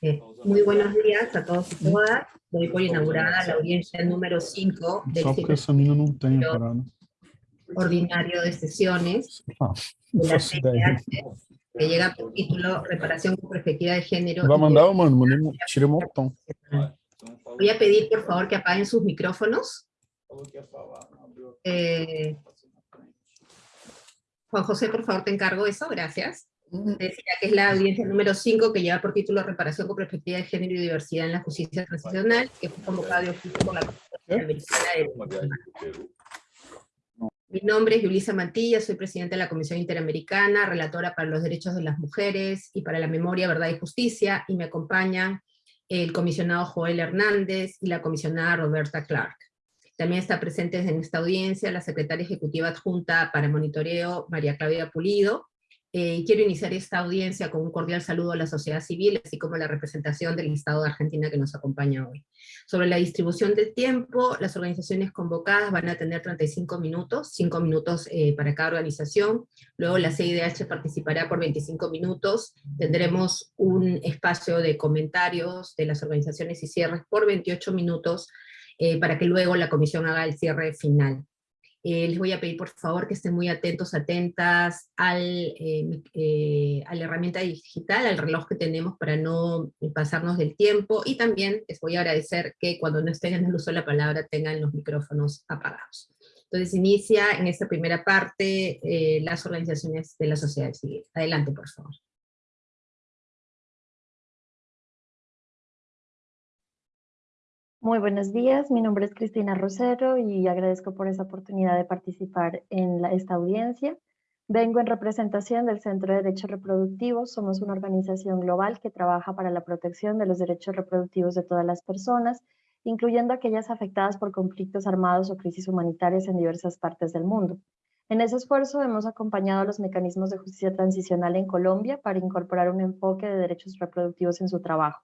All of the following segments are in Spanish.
Eh, muy buenos días a todos y todas. Doy por inaugurada la audiencia número 5 del parada. ordinario de sesiones Ah, de la. CNH, que llega por título Reparación con perspectiva de género. Voy a pedir, por favor, que apaguen sus micrófonos. Eh, Juan José, por favor, te encargo eso, gracias. Decía que es la audiencia número 5 que lleva por título Reparación con perspectiva de género y diversidad en la justicia transicional, que fue convocada de oficio por la Comisión Interamericana de. Mi nombre es Yulisa Mantilla, soy presidenta de la Comisión Interamericana, relatora para los derechos de las mujeres y para la memoria, verdad y justicia, y me acompañan el comisionado Joel Hernández y la comisionada Roberta Clark. También está presente en esta audiencia la secretaria ejecutiva adjunta para monitoreo, María Claudia Pulido, eh, quiero iniciar esta audiencia con un cordial saludo a la sociedad civil, así como a la representación del Estado de Argentina que nos acompaña hoy. Sobre la distribución del tiempo, las organizaciones convocadas van a tener 35 minutos, 5 minutos eh, para cada organización, luego la CIDH participará por 25 minutos, tendremos un espacio de comentarios de las organizaciones y cierres por 28 minutos, eh, para que luego la comisión haga el cierre final. Eh, les voy a pedir por favor que estén muy atentos, atentas al, eh, eh, a la herramienta digital, al reloj que tenemos para no pasarnos del tiempo, y también les voy a agradecer que cuando no estén en el uso de la palabra tengan los micrófonos apagados. Entonces inicia en esta primera parte eh, las organizaciones de la sociedad civil. Adelante, por favor. Muy buenos días, mi nombre es Cristina Rosero y agradezco por esa oportunidad de participar en esta audiencia. Vengo en representación del Centro de Derechos Reproductivos. Somos una organización global que trabaja para la protección de los derechos reproductivos de todas las personas, incluyendo aquellas afectadas por conflictos armados o crisis humanitarias en diversas partes del mundo. En ese esfuerzo hemos acompañado a los mecanismos de justicia transicional en Colombia para incorporar un enfoque de derechos reproductivos en su trabajo.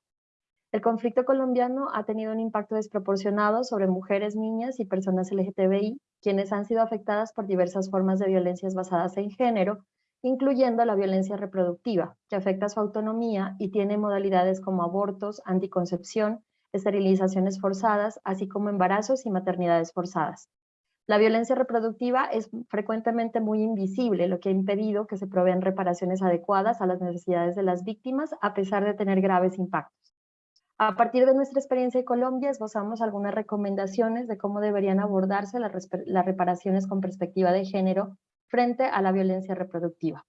El conflicto colombiano ha tenido un impacto desproporcionado sobre mujeres, niñas y personas LGTBI, quienes han sido afectadas por diversas formas de violencias basadas en género, incluyendo la violencia reproductiva, que afecta su autonomía y tiene modalidades como abortos, anticoncepción, esterilizaciones forzadas, así como embarazos y maternidades forzadas. La violencia reproductiva es frecuentemente muy invisible, lo que ha impedido que se provean reparaciones adecuadas a las necesidades de las víctimas, a pesar de tener graves impactos. A partir de nuestra experiencia en Colombia, esbozamos algunas recomendaciones de cómo deberían abordarse las, las reparaciones con perspectiva de género frente a la violencia reproductiva.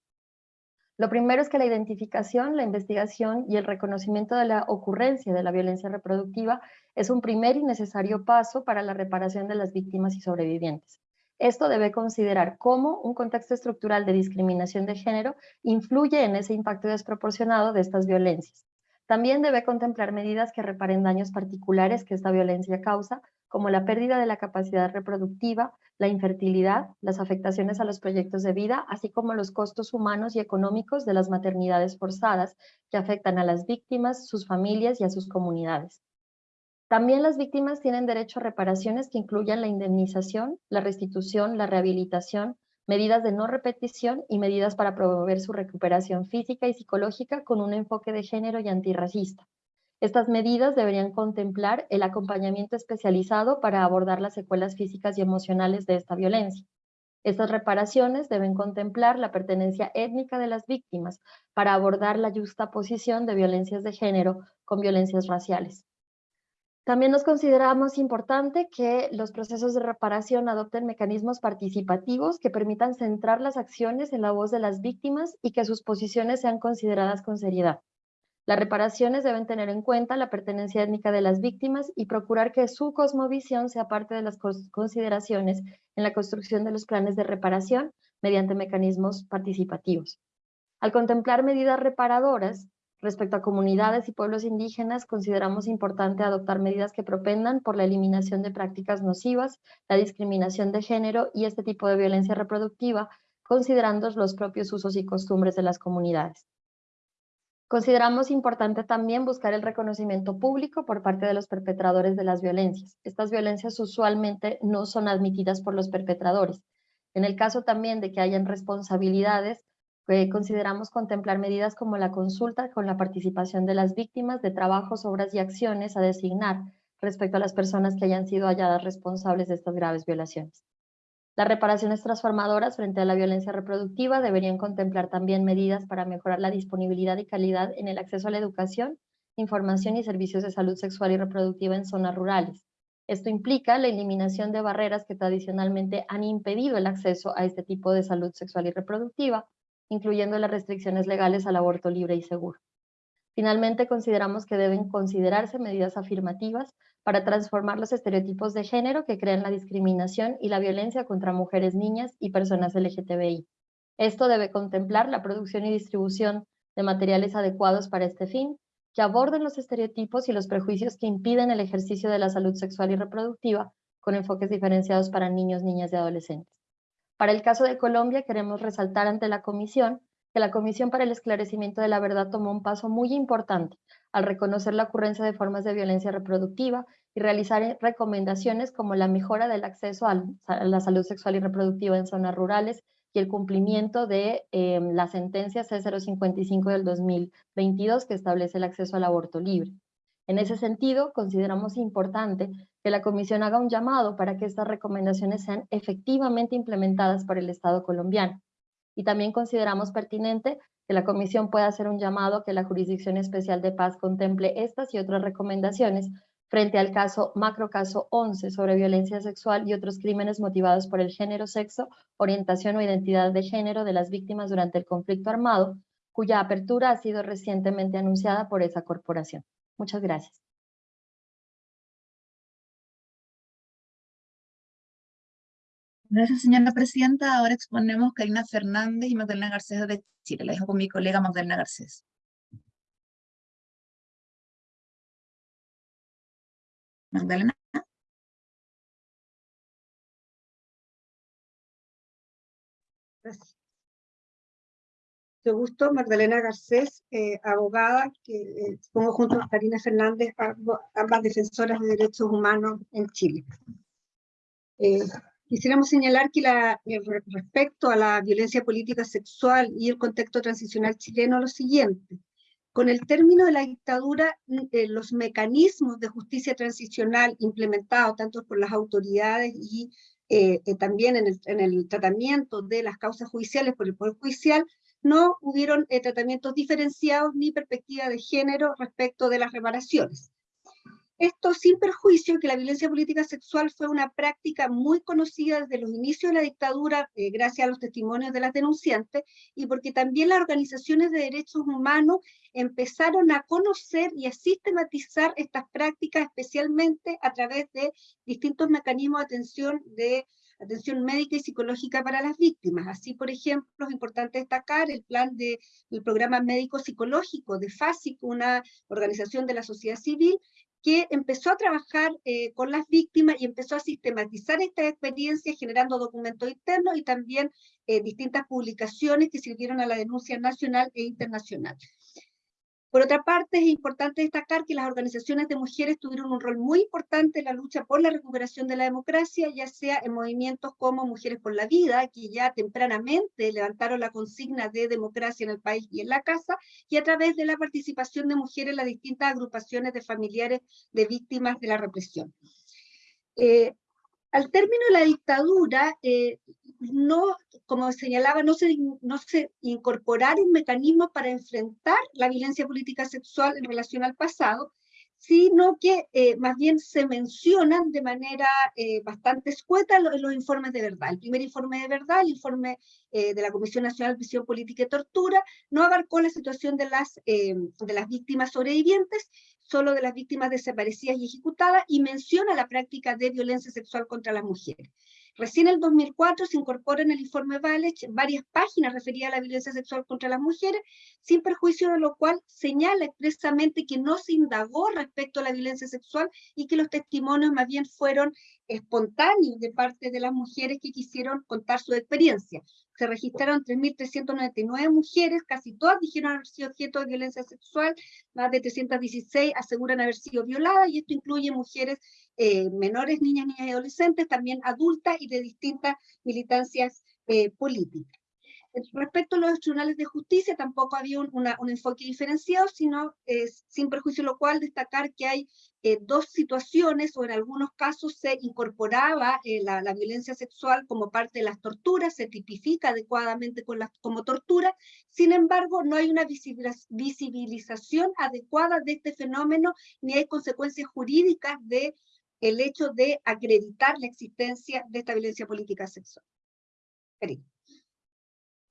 Lo primero es que la identificación, la investigación y el reconocimiento de la ocurrencia de la violencia reproductiva es un primer y necesario paso para la reparación de las víctimas y sobrevivientes. Esto debe considerar cómo un contexto estructural de discriminación de género influye en ese impacto desproporcionado de estas violencias. También debe contemplar medidas que reparen daños particulares que esta violencia causa, como la pérdida de la capacidad reproductiva, la infertilidad, las afectaciones a los proyectos de vida, así como los costos humanos y económicos de las maternidades forzadas que afectan a las víctimas, sus familias y a sus comunidades. También las víctimas tienen derecho a reparaciones que incluyan la indemnización, la restitución, la rehabilitación, medidas de no repetición y medidas para promover su recuperación física y psicológica con un enfoque de género y antirracista. Estas medidas deberían contemplar el acompañamiento especializado para abordar las secuelas físicas y emocionales de esta violencia. Estas reparaciones deben contemplar la pertenencia étnica de las víctimas para abordar la justa posición de violencias de género con violencias raciales. También nos consideramos importante que los procesos de reparación adopten mecanismos participativos que permitan centrar las acciones en la voz de las víctimas y que sus posiciones sean consideradas con seriedad. Las reparaciones deben tener en cuenta la pertenencia étnica de las víctimas y procurar que su cosmovisión sea parte de las consideraciones en la construcción de los planes de reparación mediante mecanismos participativos. Al contemplar medidas reparadoras, Respecto a comunidades y pueblos indígenas, consideramos importante adoptar medidas que propendan por la eliminación de prácticas nocivas, la discriminación de género y este tipo de violencia reproductiva, considerando los propios usos y costumbres de las comunidades. Consideramos importante también buscar el reconocimiento público por parte de los perpetradores de las violencias. Estas violencias usualmente no son admitidas por los perpetradores. En el caso también de que hayan responsabilidades, Eh, consideramos contemplar medidas como la consulta con la participación de las víctimas de trabajos, obras y acciones a designar respecto a las personas que hayan sido halladas responsables de estas graves violaciones. Las reparaciones transformadoras frente a la violencia reproductiva deberían contemplar también medidas para mejorar la disponibilidad y calidad en el acceso a la educación, información y servicios de salud sexual y reproductiva en zonas rurales. Esto implica la eliminación de barreras que tradicionalmente han impedido el acceso a este tipo de salud sexual y reproductiva, incluyendo las restricciones legales al aborto libre y seguro. Finalmente, consideramos que deben considerarse medidas afirmativas para transformar los estereotipos de género que crean la discriminación y la violencia contra mujeres, niñas y personas LGTBI. Esto debe contemplar la producción y distribución de materiales adecuados para este fin, que aborden los estereotipos y los prejuicios que impiden el ejercicio de la salud sexual y reproductiva, con enfoques diferenciados para niños, niñas y adolescentes. Para el caso de Colombia, queremos resaltar ante la Comisión que la Comisión para el Esclarecimiento de la Verdad tomó un paso muy importante al reconocer la ocurrencia de formas de violencia reproductiva y realizar recomendaciones como la mejora del acceso a la salud sexual y reproductiva en zonas rurales y el cumplimiento de em, la sentencia C055 del 2022 que establece el acceso al aborto libre. En ese sentido, consideramos importante que la Comisión haga un llamado para que estas recomendaciones sean efectivamente implementadas por el Estado colombiano. Y también consideramos pertinente que la Comisión pueda hacer un llamado a que la Jurisdicción Especial de Paz contemple estas y otras recomendaciones frente al caso macrocaso 11 sobre violencia sexual y otros crímenes motivados por el género, sexo, orientación o identidad de género de las víctimas durante el conflicto armado, cuya apertura ha sido recientemente anunciada por esa corporación. Muchas gracias. Gracias, señora presidenta. Ahora exponemos Karina Fernández y Magdalena Garcés de Chile. La dejo con mi colega Magdalena Garcés. Magdalena. Gracias. Mucho gusto, Magdalena Garcés, eh, abogada, que eh, pongo junto a Karina Fernández, ambas defensoras de derechos humanos en Chile. Eh, quisiéramos señalar que la, respecto a la violencia política sexual y el contexto transicional chileno, lo siguiente con el término de la dictadura, eh, los mecanismos de justicia transicional implementados tanto por las autoridades y eh, eh, también en el, tratamiento de las causas judiciales por el Poder Judicial, no hubieron tratamientos diferenciados ni perspectiva de género respecto de las reparaciones. Esto sin perjuicio que la violencia política sexual fue una práctica muy conocida desde los inicios de la dictadura, eh, gracias a los testimonios de las denunciantes, y porque también las organizaciones de derechos humanos empezaron a conocer y a sistematizar estas prácticas, especialmente a través de distintos mecanismos de atención de atención médica y psicológica para las víctimas. Así, por ejemplo, es importante destacar el plan del programa médico psicológico de FASIC, una organización de la sociedad civil, que empezó a trabajar eh, con las víctimas y empezó a sistematizar esta experiencia generando documentos internos y también eh, distintas publicaciones que sirvieron a la denuncia nacional e internacional. Por otra parte, es importante destacar que las organizaciones de mujeres tuvieron un rol muy importante en la lucha por la recuperación de la democracia, ya sea en movimientos como Mujeres por la Vida, que ya tempranamente levantaron la consigna de democracia en el país y en la casa, y a través de la participación de mujeres en las distintas agrupaciones de familiares de víctimas de la represión. Eh, al término de la dictadura, eh, no, como señalaba, no se, no se incorporaron mecanismos para enfrentar la violencia política sexual en relación al pasado, sino que eh, más bien se mencionan de manera eh, bastante escueta los, informes de verdad. El primer informe de verdad, el informe de la Comisión Nacional de Prisión Política y Tortura, no abarcó la situación de las, de las víctimas sobrevivientes, solo de las víctimas desaparecidas y ejecutadas, y menciona la práctica de violencia sexual contra las mujeres. Recién en el 2004 se incorpora en el informe Valech varias páginas referidas a la violencia sexual contra las mujeres, sin perjuicio de lo cual señala expresamente que no se indagó respecto a la violencia sexual y que los testimonios más bien fueron espontáneos de parte de las mujeres que quisieron contar su experiencia se registraron 3.399 mujeres, casi todas dijeron haber sido objeto de violencia sexual, más de 316 aseguran haber sido violadas, y esto incluye mujeres eh, menores, niñas, niñas y adolescentes, también adultas y de distintas militancias eh, políticas. Respecto a los tribunales de justicia, tampoco había un, un enfoque diferenciado, sino eh, sin perjuicio lo cual destacar que hay eh, dos situaciones, o en algunos casos se incorporaba eh, la, la violencia sexual como parte de las torturas, se tipifica adecuadamente con las, como tortura, sin embargo, no hay una visibiliz- visibilización adecuada de este fenómeno, ni hay consecuencias jurídicas de el hecho de acreditar la existencia de esta violencia política sexual. Karina.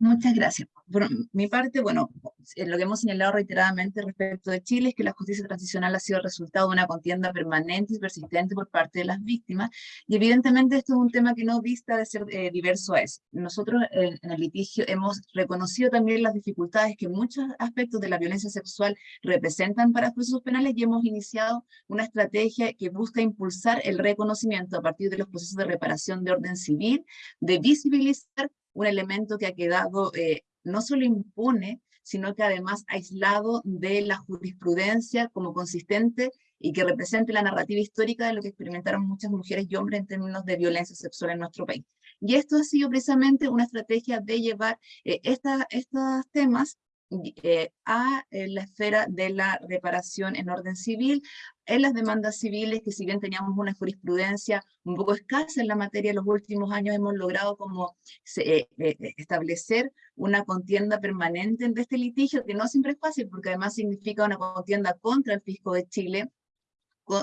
Muchas gracias. Por mi parte, bueno, eh, lo que hemos señalado reiteradamente respecto de Chile es que la justicia transicional ha sido el resultado de una contienda permanente y persistente por parte de las víctimas, y evidentemente esto es un tema que no dista de ser eh, diverso a eso. Nosotros eh, en el litigio hemos reconocido también las dificultades que muchos aspectos de la violencia sexual representan para procesos penales y hemos iniciado una estrategia que busca impulsar el reconocimiento a partir de los procesos de reparación de orden civil, de visibilizar un elemento que ha quedado eh, no solo impune, sino que además aislado de la jurisprudencia como consistente y que represente la narrativa histórica de lo que experimentaron muchas mujeres y hombres en términos de violencia sexual en nuestro país. Y esto ha sido precisamente una estrategia de llevar eh, estos temas eh, a la esfera de la reparación en orden civil, en las demandas civiles, que si bien teníamos una jurisprudencia un poco escasa en la materia, en los últimos años hemos logrado como eh, eh, establecer una contienda permanente de este litigio, que no siempre es fácil, porque además significa una contienda contra el fisco de Chile,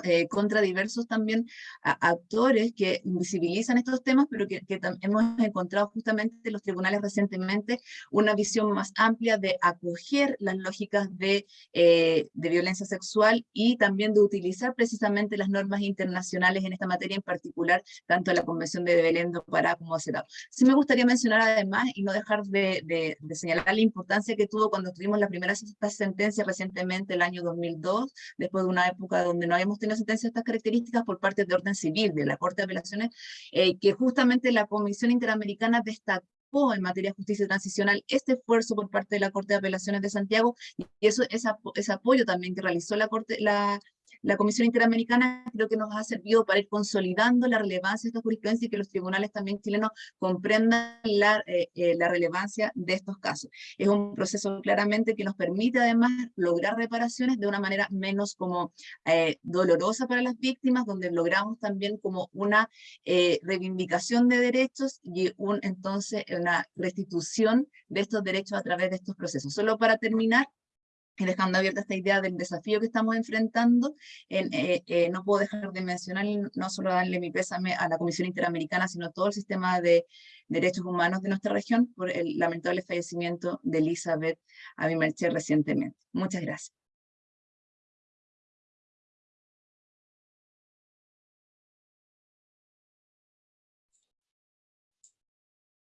eh, contra diversos también actores que invisibilizan estos temas, pero que, que hemos encontrado justamente en los tribunales recientemente una visión más amplia de acoger las lógicas de, eh, de violencia sexual y también de utilizar precisamente las normas internacionales en esta materia, en particular tanto la Convención de Belén do Pará como CEDAW. Sí me gustaría mencionar además, y no dejar de, de- de señalar la importancia que tuvo cuando tuvimos la primera sentencia recientemente, el año 2002, después de una época donde no habíamos tenido sentencias de estas características por parte de orden civil, de la Corte de Apelaciones, eh, que justamente la Comisión Interamericana destacó en materia de justicia transicional este esfuerzo por parte de la Corte de Apelaciones de Santiago, y eso, ese apoyo también que realizó la Corte, la, la Comisión Interamericana creo que nos ha servido para ir consolidando la relevancia de esta jurisprudencia y que los tribunales también chilenos comprendan la, eh, eh, relevancia de estos casos. Es un proceso claramente que nos permite además lograr reparaciones de una manera menos como eh, dolorosa para las víctimas, donde logramos también como una reivindicación de derechos y un, entonces una restitución de estos derechos a través de estos procesos. Solo para terminar, y dejando abierta esta idea del desafío que estamos enfrentando, en, eh, eh, no puedo dejar de mencionar, no solo darle mi pésame a la Comisión Interamericana, sino a todo el sistema de derechos humanos de nuestra región por el lamentable fallecimiento de Elizabeth Abimercher recientemente. Muchas gracias.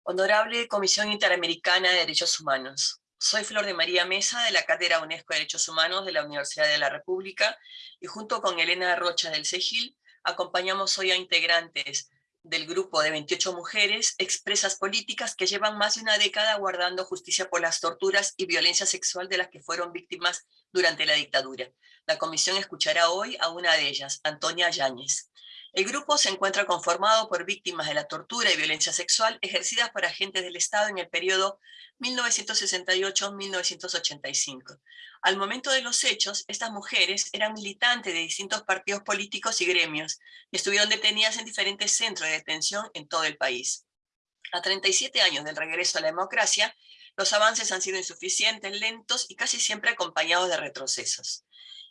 Honorable Comisión Interamericana de Derechos Humanos. Soy Flor de María Mesa de la Cátedra UNESCO de Derechos Humanos de la Universidad de la República y junto con Elena Rocha del CEGIL acompañamos hoy a integrantes del grupo de 28 mujeres expresas políticas que llevan más de una década guardando justicia por las torturas y violencia sexual de las que fueron víctimas durante la dictadura. La comisión escuchará hoy a una de ellas, Antonia Yáñez. El grupo se encuentra conformado por víctimas de la tortura y violencia sexual ejercidas por agentes del Estado en el periodo 1968-1985. Al momento de los hechos, estas mujeres eran militantes de distintos partidos políticos y gremios y estuvieron detenidas en diferentes centros de detención en todo el país. A 37 años del regreso a la democracia, los avances han sido insuficientes, lentos y casi siempre acompañados de retrocesos.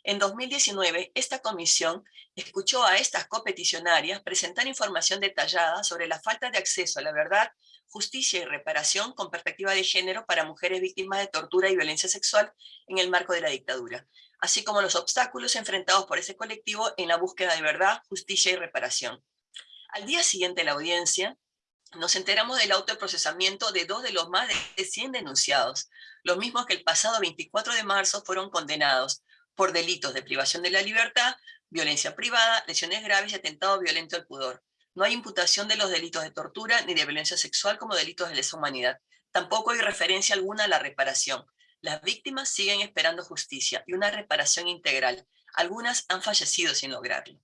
En 2019, esta comisión escuchó a estas copeticionarias presentar información detallada sobre la falta de acceso a la verdad, justicia y reparación con perspectiva de género para mujeres víctimas de tortura y violencia sexual en el marco de la dictadura, así como los obstáculos enfrentados por ese colectivo en la búsqueda de verdad, justicia y reparación. Al día siguiente de la audiencia, nos enteramos del autoprocesamiento de dos de los más de 100 denunciados, los mismos que el pasado 24 de marzo fueron condenados por delitos de privación de la libertad, violencia privada, lesiones graves y atentado violento al pudor. No hay imputación de los delitos de tortura ni de violencia sexual como delitos de lesa humanidad. Tampoco hay referencia alguna a la reparación. Las víctimas siguen esperando justicia y una reparación integral. Algunas han fallecido sin lograrlo.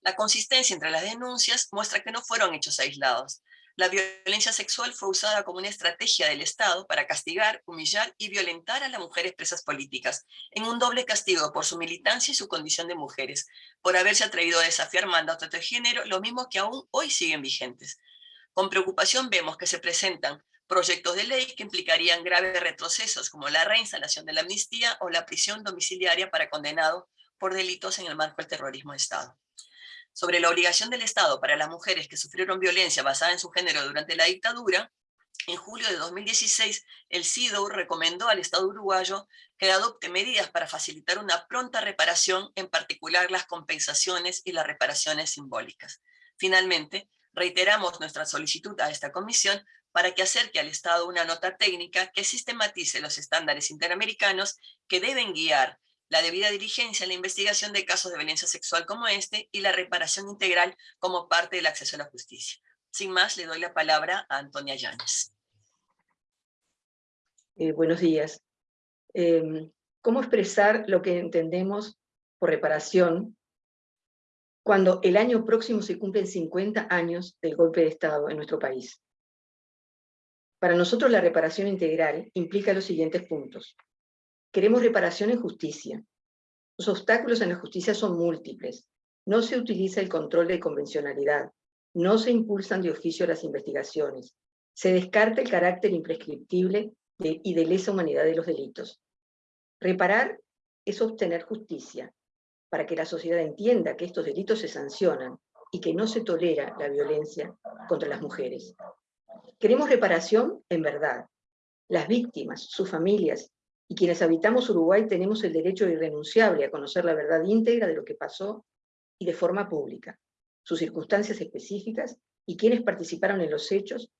La consistencia entre las denuncias muestra que no fueron hechos aislados. La violencia sexual fue usada como una estrategia del Estado para castigar, humillar y violentar a las mujeres presas políticas, en un doble castigo por su militancia y su condición de mujeres, por haberse atrevido a desafiar mandatos de género, lo mismo que aún hoy siguen vigentes. Con preocupación vemos que se presentan proyectos de ley que implicarían graves retrocesos como la reinstalación de la amnistía o la prisión domiciliaria para condenados por delitos en el marco del terrorismo de Estado sobre la obligación del Estado para las mujeres que sufrieron violencia basada en su género durante la dictadura, en julio de 2016, el CIDO recomendó al Estado uruguayo que adopte medidas para facilitar una pronta reparación, en particular las compensaciones y las reparaciones simbólicas. Finalmente, reiteramos nuestra solicitud a esta comisión para que acerque al Estado una nota técnica que sistematice los estándares interamericanos que deben guiar la debida diligencia en la investigación de casos de violencia sexual como este y la reparación integral como parte del acceso a la justicia. Sin más, le doy la palabra a Antonia Llanes. Eh, buenos días. Em, ¿Cómo expresar lo que entendemos por reparación cuando el año próximo se cumplen 50 años del golpe de Estado en nuestro país? Para nosotros la reparación integral implica los siguientes puntos. Queremos reparación en justicia. Los obstáculos en la justicia son múltiples. No se utiliza el control de convencionalidad. No se impulsan de oficio las investigaciones. Se descarta el carácter imprescriptible y de lesa humanidad de los delitos. Reparar es obtener justicia, para que la sociedad entienda que estos delitos se sancionan y que no se tolera la violencia contra las mujeres. Queremos reparación en verdad. Las víctimas, sus familias y quienes habitamos Uruguay tenemos el derecho irrenunciable a conocer la verdad íntegra de lo que pasó y de forma pública, sus circunstancias específicas y quienes participaron en los hechos,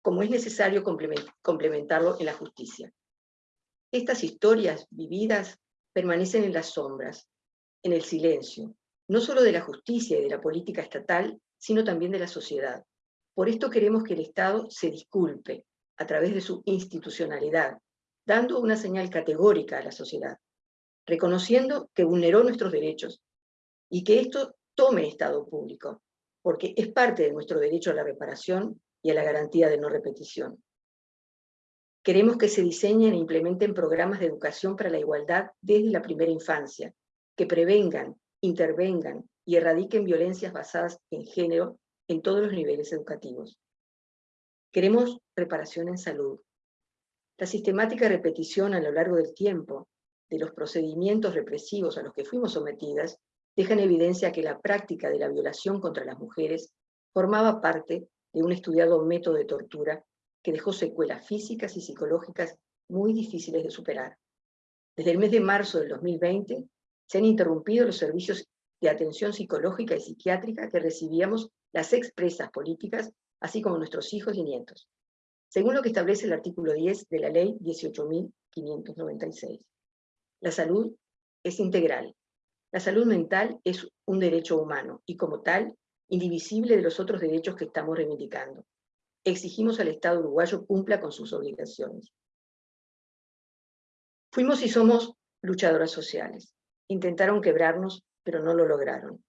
como es necesario complementarlo en la justicia. Estas historias vividas permanecen en las sombras, en el silencio, no solo de la justicia y de la política estatal, sino también de la sociedad. Por esto queremos que el Estado se disculpe, a través de su institucionalidad, dando una señal categórica a la sociedad, reconociendo que vulneró nuestros derechos y que esto tome estado público, porque es parte de nuestro derecho a la reparación y a la garantía de no repetición. Queremos que se diseñen e implementen programas de educación para la igualdad desde la primera infancia, que prevengan, intervengan y erradiquen violencias basadas en género en todos los niveles educativos. Queremos reparación en salud, la sistemática repetición a lo largo del tiempo de los procedimientos represivos a los que fuimos sometidas deja en evidencia que la práctica de la violación contra las mujeres formaba parte de un estudiado método de tortura que dejó secuelas físicas y psicológicas muy difíciles de superar. Desde el mes de marzo del 2020 se han interrumpido los servicios de atención psicológica y psiquiátrica que recibíamos las expresas políticas, así como nuestros hijos y nietos según lo que establece el artículo 10 de la ley 18.596. La salud es integral. La salud mental es un derecho humano y como tal, indivisible de los otros derechos que estamos reivindicando. Exigimos al Estado uruguayo cumpla con sus obligaciones. Fuimos y somos luchadoras sociales. Intentaron quebrarnos, pero no lo lograron.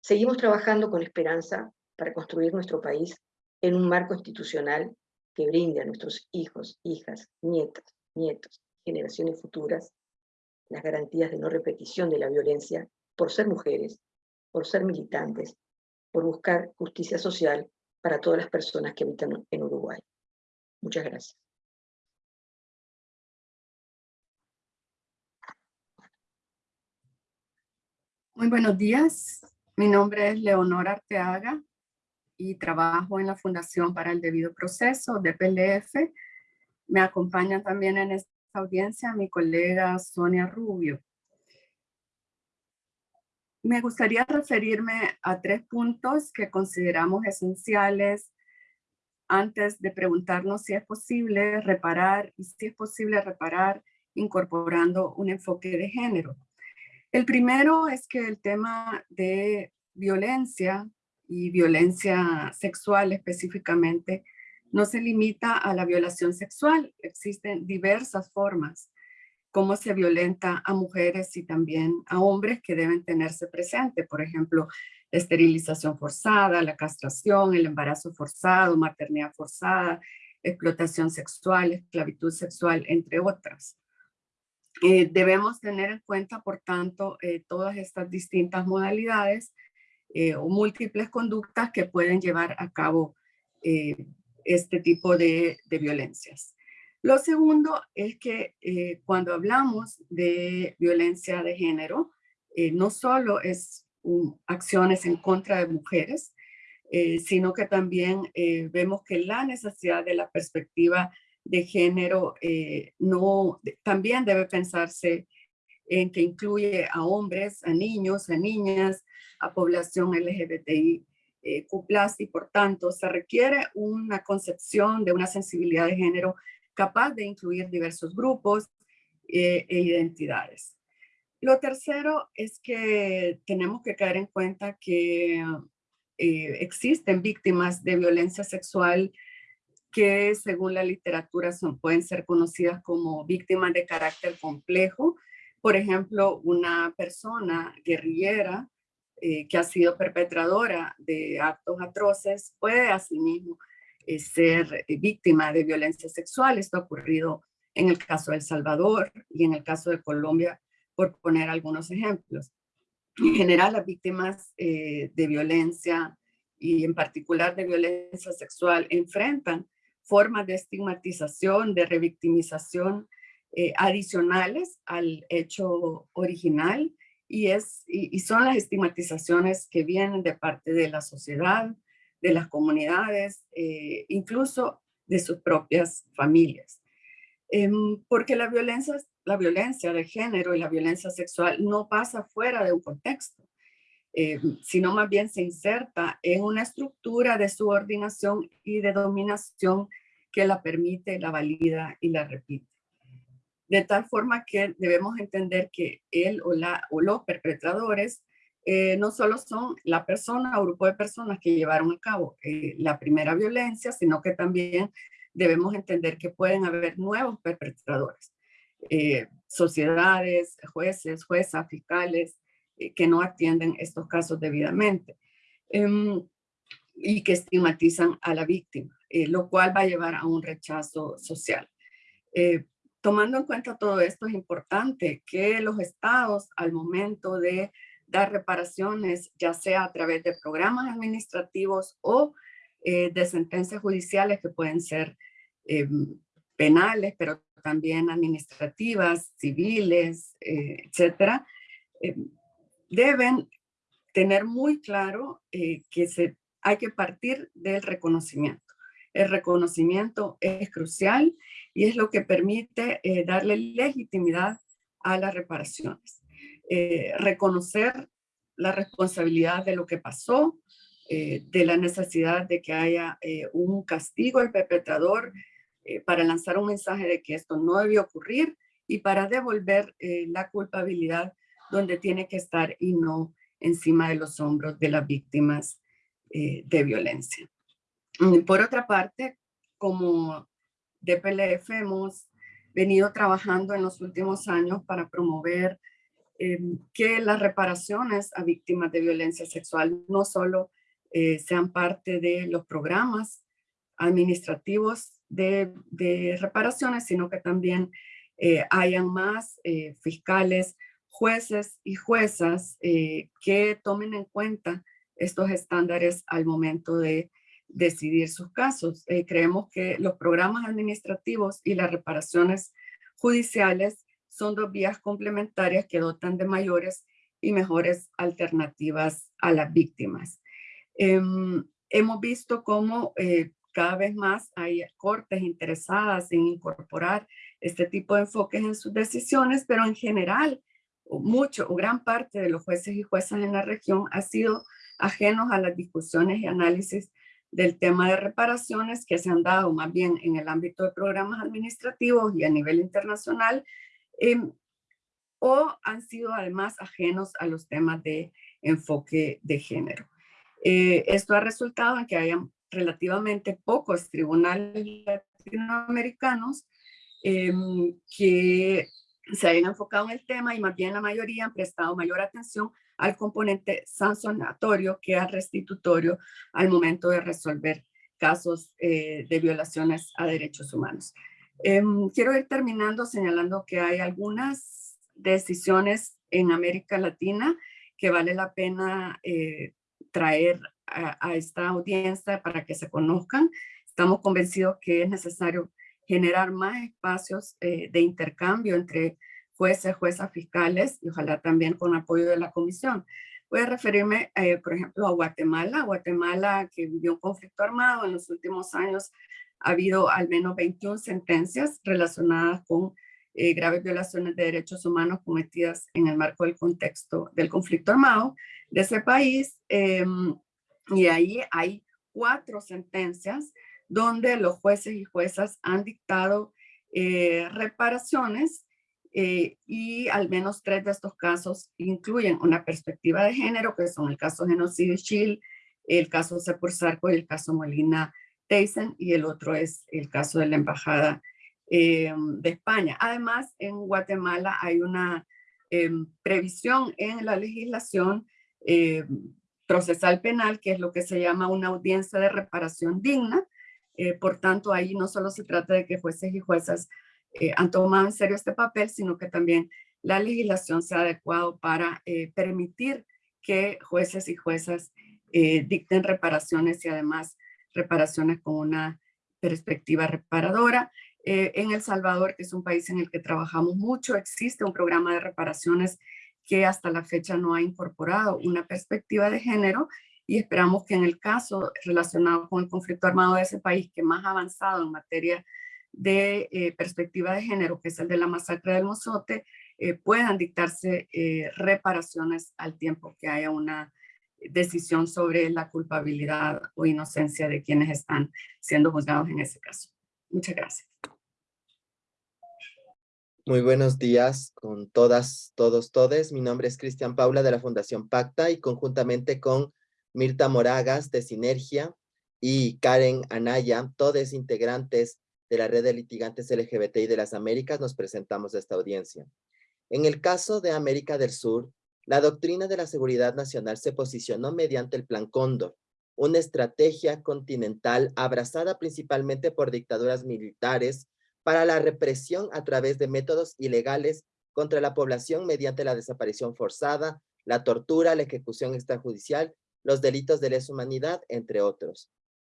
Seguimos trabajando con esperanza para construir nuestro país en un marco institucional que brinde a nuestros hijos, hijas, nietas, nietos, generaciones futuras, las garantías de no repetición de la violencia por ser mujeres, por ser militantes, por buscar justicia social para todas las personas que habitan en Uruguay. Muchas gracias. Muy buenos días. Mi nombre es Leonora Arteaga y trabajo en la Fundación para el Debido Proceso de PLF. Me acompaña también en esta audiencia mi colega Sonia Rubio. Me gustaría referirme a tres puntos que consideramos esenciales antes de preguntarnos si es posible reparar y si es posible reparar incorporando un enfoque de género. El primero es que el tema de violencia y violencia sexual específicamente, no se limita a la violación sexual, existen diversas formas cómo se violenta a mujeres y también a hombres que deben tenerse presente. Por ejemplo, esterilización forzada, la castración, el embarazo forzado, maternidad forzada, explotación sexual, esclavitud sexual, entre otras. Eh, debemos tener en cuenta, por tanto, eh, todas estas distintas modalidades eh, o múltiples conductas que pueden llevar a cabo este tipo de, violencias. Lo segundo es que cuando hablamos de violencia de género, no solo es acciones en contra de mujeres, sino que también vemos que la necesidad de la perspectiva de género eh, no, también debe pensarse en que incluye a hombres, a niños, a niñas, a población LGBTI eh, y por tanto se requiere una concepción de una sensibilidad de género capaz de incluir diversos grupos eh, e identidades. Lo tercero es que tenemos que caer en cuenta que eh, existen víctimas de violencia sexual que según la literatura son, pueden ser conocidas como víctimas de carácter complejo. Por ejemplo, una persona guerrillera eh, que ha sido perpetradora de actos atroces puede asimismo eh, ser eh, víctima de violencia sexual. Esto ha ocurrido en el caso de El Salvador y en el caso de Colombia, por poner algunos ejemplos. En general, las víctimas de violencia y en particular de violencia sexual enfrentan formas de estigmatización, de revictimización eh, adicionales al hecho original y, es, y, son las estigmatizaciones que vienen de parte de la sociedad, de las comunidades, eh, incluso de sus propias familias. Em, porque la violencia, la violencia de género y la violencia sexual no pasa fuera de un contexto. Eh, sino más bien se inserta en una estructura de subordinación y de dominación que la permite, la valida y la repite. De tal forma que debemos entender que él o, la, o los perpetradores eh, no solo son la persona o grupo de personas que llevaron a cabo eh, la primera violencia, sino que también debemos entender que pueden haber nuevos perpetradores, sociedades, jueces, juezas, fiscales, eh, que no atienden estos casos debidamente em, y que estigmatizan a la víctima, eh, lo cual va a llevar a un rechazo social. Eh, tomando en cuenta todo esto, es importante que los estados al momento de dar reparaciones, ya sea a través de programas administrativos o de sentencias judiciales que pueden ser em, penales, pero también administrativas, civiles, etcétera, em, deben tener muy claro eh, que se, hay que partir del reconocimiento. El reconocimiento es crucial y es lo que permite eh, darle legitimidad a las reparaciones. Eh, reconocer la responsabilidad de lo que pasó, de la necesidad de que haya un castigo al perpetrador para lanzar un mensaje de que esto no debió ocurrir y para devolver la culpabilidad donde tiene que estar y no encima de los hombros de las víctimas eh, de violencia. Mm, por otra parte, como DPLF hemos venido trabajando en los últimos años para promover eh, que las reparaciones a víctimas de violencia sexual no solo eh, sean parte de los programas administrativos de, reparaciones, sino que también hayan más fiscales jueces y juezas eh, que tomen en cuenta estos estándares al momento de decidir sus casos. Eh, creemos que los programas administrativos y las reparaciones judiciales son dos vías complementarias que dotan de mayores y mejores alternativas a las víctimas. Em, hemos visto cómo eh, cada vez más hay cortes interesadas en incorporar este tipo de enfoques en sus decisiones, pero en general mucho o gran parte de los jueces y juezas en la región ha sido ajenos a las discusiones y análisis del tema de reparaciones que se han dado más bien en el ámbito de programas administrativos y a nivel internacional, em, o han sido además ajenos a los temas de enfoque de género. Eh, esto ha resultado en que hayan relativamente pocos tribunales latinoamericanos em, que se hayan enfocado en el tema y más bien la mayoría han prestado mayor atención al componente sancionatorio que al restitutorio al momento de resolver casos eh, de violaciones a derechos humanos. Em, quiero ir terminando señalando que hay algunas decisiones en América Latina que vale la pena eh, traer a, esta audiencia para que se conozcan. Estamos convencidos que es necesario generar más espacios eh, de intercambio entre jueces, juezas fiscales y ojalá también con apoyo de la comisión. Voy a referirme, eh, por ejemplo, a Guatemala. Guatemala, que vivió un conflicto armado en los últimos años, ha habido al menos 21 sentencias relacionadas con eh, graves violaciones de derechos humanos cometidas en el marco del contexto del conflicto armado de ese país. Em, y ahí hay cuatro sentencias donde los jueces y juezas han dictado eh, reparaciones eh, y al menos tres de estos casos incluyen una perspectiva de género, que son el caso Genocidio Chile, el caso Sarco y el caso Molina Tyson, y el otro es el caso de la Embajada eh, de España. Además, en Guatemala hay una eh, previsión en la legislación eh, procesal penal, que es lo que se llama una audiencia de reparación digna. por tanto, ahí no solo se trata de que jueces y juezas han tomado en serio este papel, sino que también la legislación se ha adecuado para permitir que jueces y juezas dicten reparaciones y además reparaciones con una perspectiva reparadora. Eh, en El Salvador, que es un país en el que trabajamos mucho, existe un programa de reparaciones que hasta la fecha no ha incorporado una perspectiva de género y esperamos que en el caso relacionado con el conflicto armado de ese país que más avanzado en materia de eh, perspectiva de género, que es el de la masacre del Mozote, eh, puedan dictarse reparaciones al tiempo que haya una decisión sobre la culpabilidad o inocencia de quienes están siendo juzgados en ese caso. Muchas gracias. Muy buenos días con todas, todos, todes. Mi nombre es Cristian Paula de la Fundación Pacta y conjuntamente con Mirta Moragas de Sinergia y Karen Anaya, todos integrantes de la red de litigantes LGBTI de las Américas, nos presentamos a esta audiencia. En el caso de América del Sur, la doctrina de la seguridad nacional se posicionó mediante el Plan Cóndor, una estrategia continental abrazada principalmente por dictaduras militares para la represión a través de métodos ilegales contra la población mediante la desaparición forzada, la tortura, la ejecución extrajudicial, los delitos de lesa humanidad, entre otros.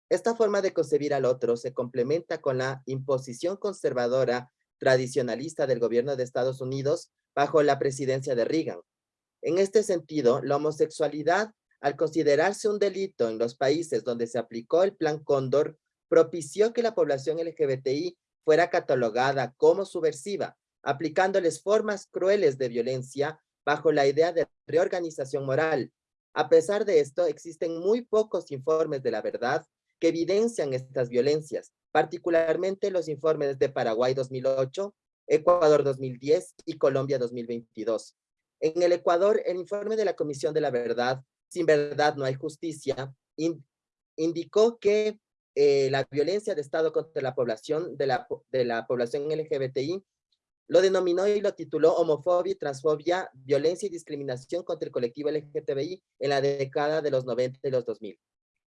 Esta forma de concebir al otro se complementa con la imposición conservadora tradicionalista del gobierno de Estados Unidos bajo la presidencia de Reagan. En este sentido, la homosexualidad, al considerarse un delito en los países donde se aplicó el Plan Cóndor, propició que la población LGBTI fuera catalogada como subversiva, aplicándoles formas crueles de violencia bajo la idea de reorganización moral. A pesar de esto, existen muy pocos informes de la verdad que evidencian estas violencias, particularmente los informes de Paraguay 2008, Ecuador 2010 y Colombia 2022. En el Ecuador, el informe de la Comisión de la Verdad, Sin Verdad No Hay Justicia, indicó que eh, la violencia de Estado contra la población de la, población LGBTI, lo denominó y lo tituló Homofobia Transfobia, Violencia y Discriminación contra el colectivo LGTBI en la década de los 90 y los 2000.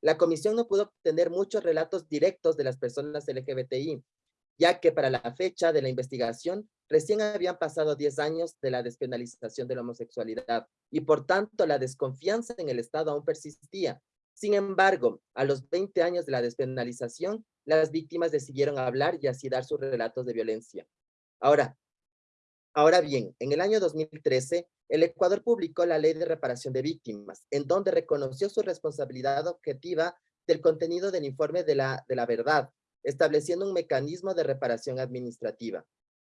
La comisión no pudo obtener muchos relatos directos de las personas LGBTI, ya que para la fecha de la investigación recién habían pasado 10 años de la despenalización de la homosexualidad y por tanto la desconfianza en el Estado aún persistía, sin embargo, a los 20 años de la despenalización, las víctimas decidieron hablar y así dar sus relatos de violencia. Ahora, ahora bien, en el año 2013, el Ecuador publicó la Ley de Reparación de Víctimas, en donde reconoció su responsabilidad objetiva del contenido del informe de la, verdad, estableciendo un mecanismo de reparación administrativa.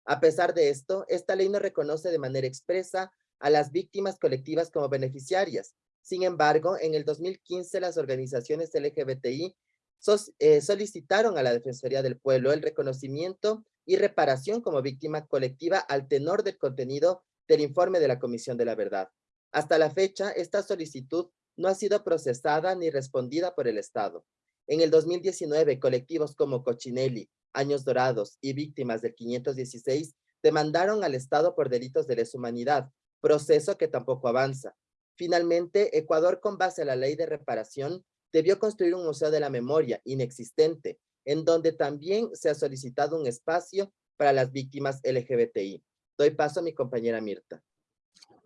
A pesar de esto, esta ley no reconoce de manera expresa a las víctimas colectivas como beneficiarias, sin embargo, en el 2015 las organizaciones LGBTI solicitaron a la Defensoría del Pueblo el reconocimiento y reparación como víctima colectiva al tenor del contenido del informe de la Comisión de la Verdad. Hasta la fecha, esta solicitud no ha sido procesada ni respondida por el Estado. En el 2019, colectivos como Cochinelli, Años Dorados y Víctimas del 516 demandaron al Estado por delitos de lesa humanidad, proceso que tampoco avanza. Finalmente, Ecuador, con base a la ley de reparación, debió construir un museo de la memoria inexistente, en donde también se ha solicitado un espacio para las víctimas LGBTI. Doy paso a mi compañera Mirta.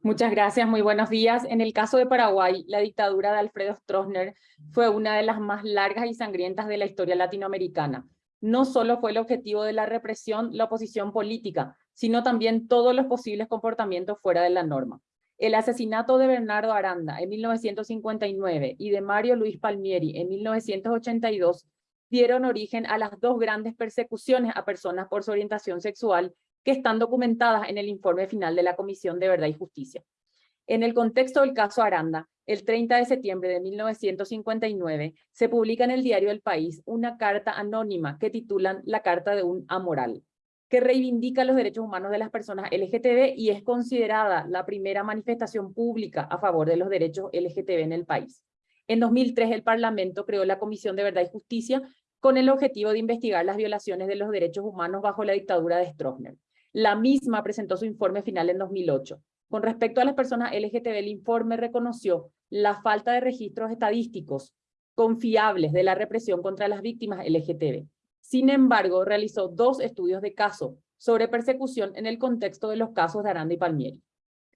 Muchas gracias, muy buenos días. En el caso de Paraguay, la dictadura de Alfredo Stroessner fue una de las más largas y sangrientas de la historia latinoamericana. No solo fue el objetivo de la represión la oposición política, sino también todos los posibles comportamientos fuera de la norma. El asesinato de Bernardo Aranda en 1959 y de Mario Luis Palmieri en 1982 dieron origen a las dos grandes persecuciones a personas por su orientación sexual que están documentadas en el informe final de la Comisión de Verdad y Justicia. En el contexto del caso Aranda, el 30 de septiembre de 1959, se publica en el diario El País una carta anónima que titulan La Carta de un Amoral, que reivindica los derechos humanos de las personas LGTB y es considerada la primera manifestación pública a favor de los derechos LGTB en el país. En 2003, el Parlamento creó la Comisión de Verdad y Justicia con el objetivo de investigar las violaciones de los derechos humanos bajo la dictadura de Stroessner. La misma presentó su informe final en 2008. Con respecto a las personas LGTB, el informe reconoció la falta de registros estadísticos confiables de la represión contra las víctimas LGTB. Sin embargo, realizó dos estudios de caso sobre persecución en el contexto de los casos de Aranda y Palmieri.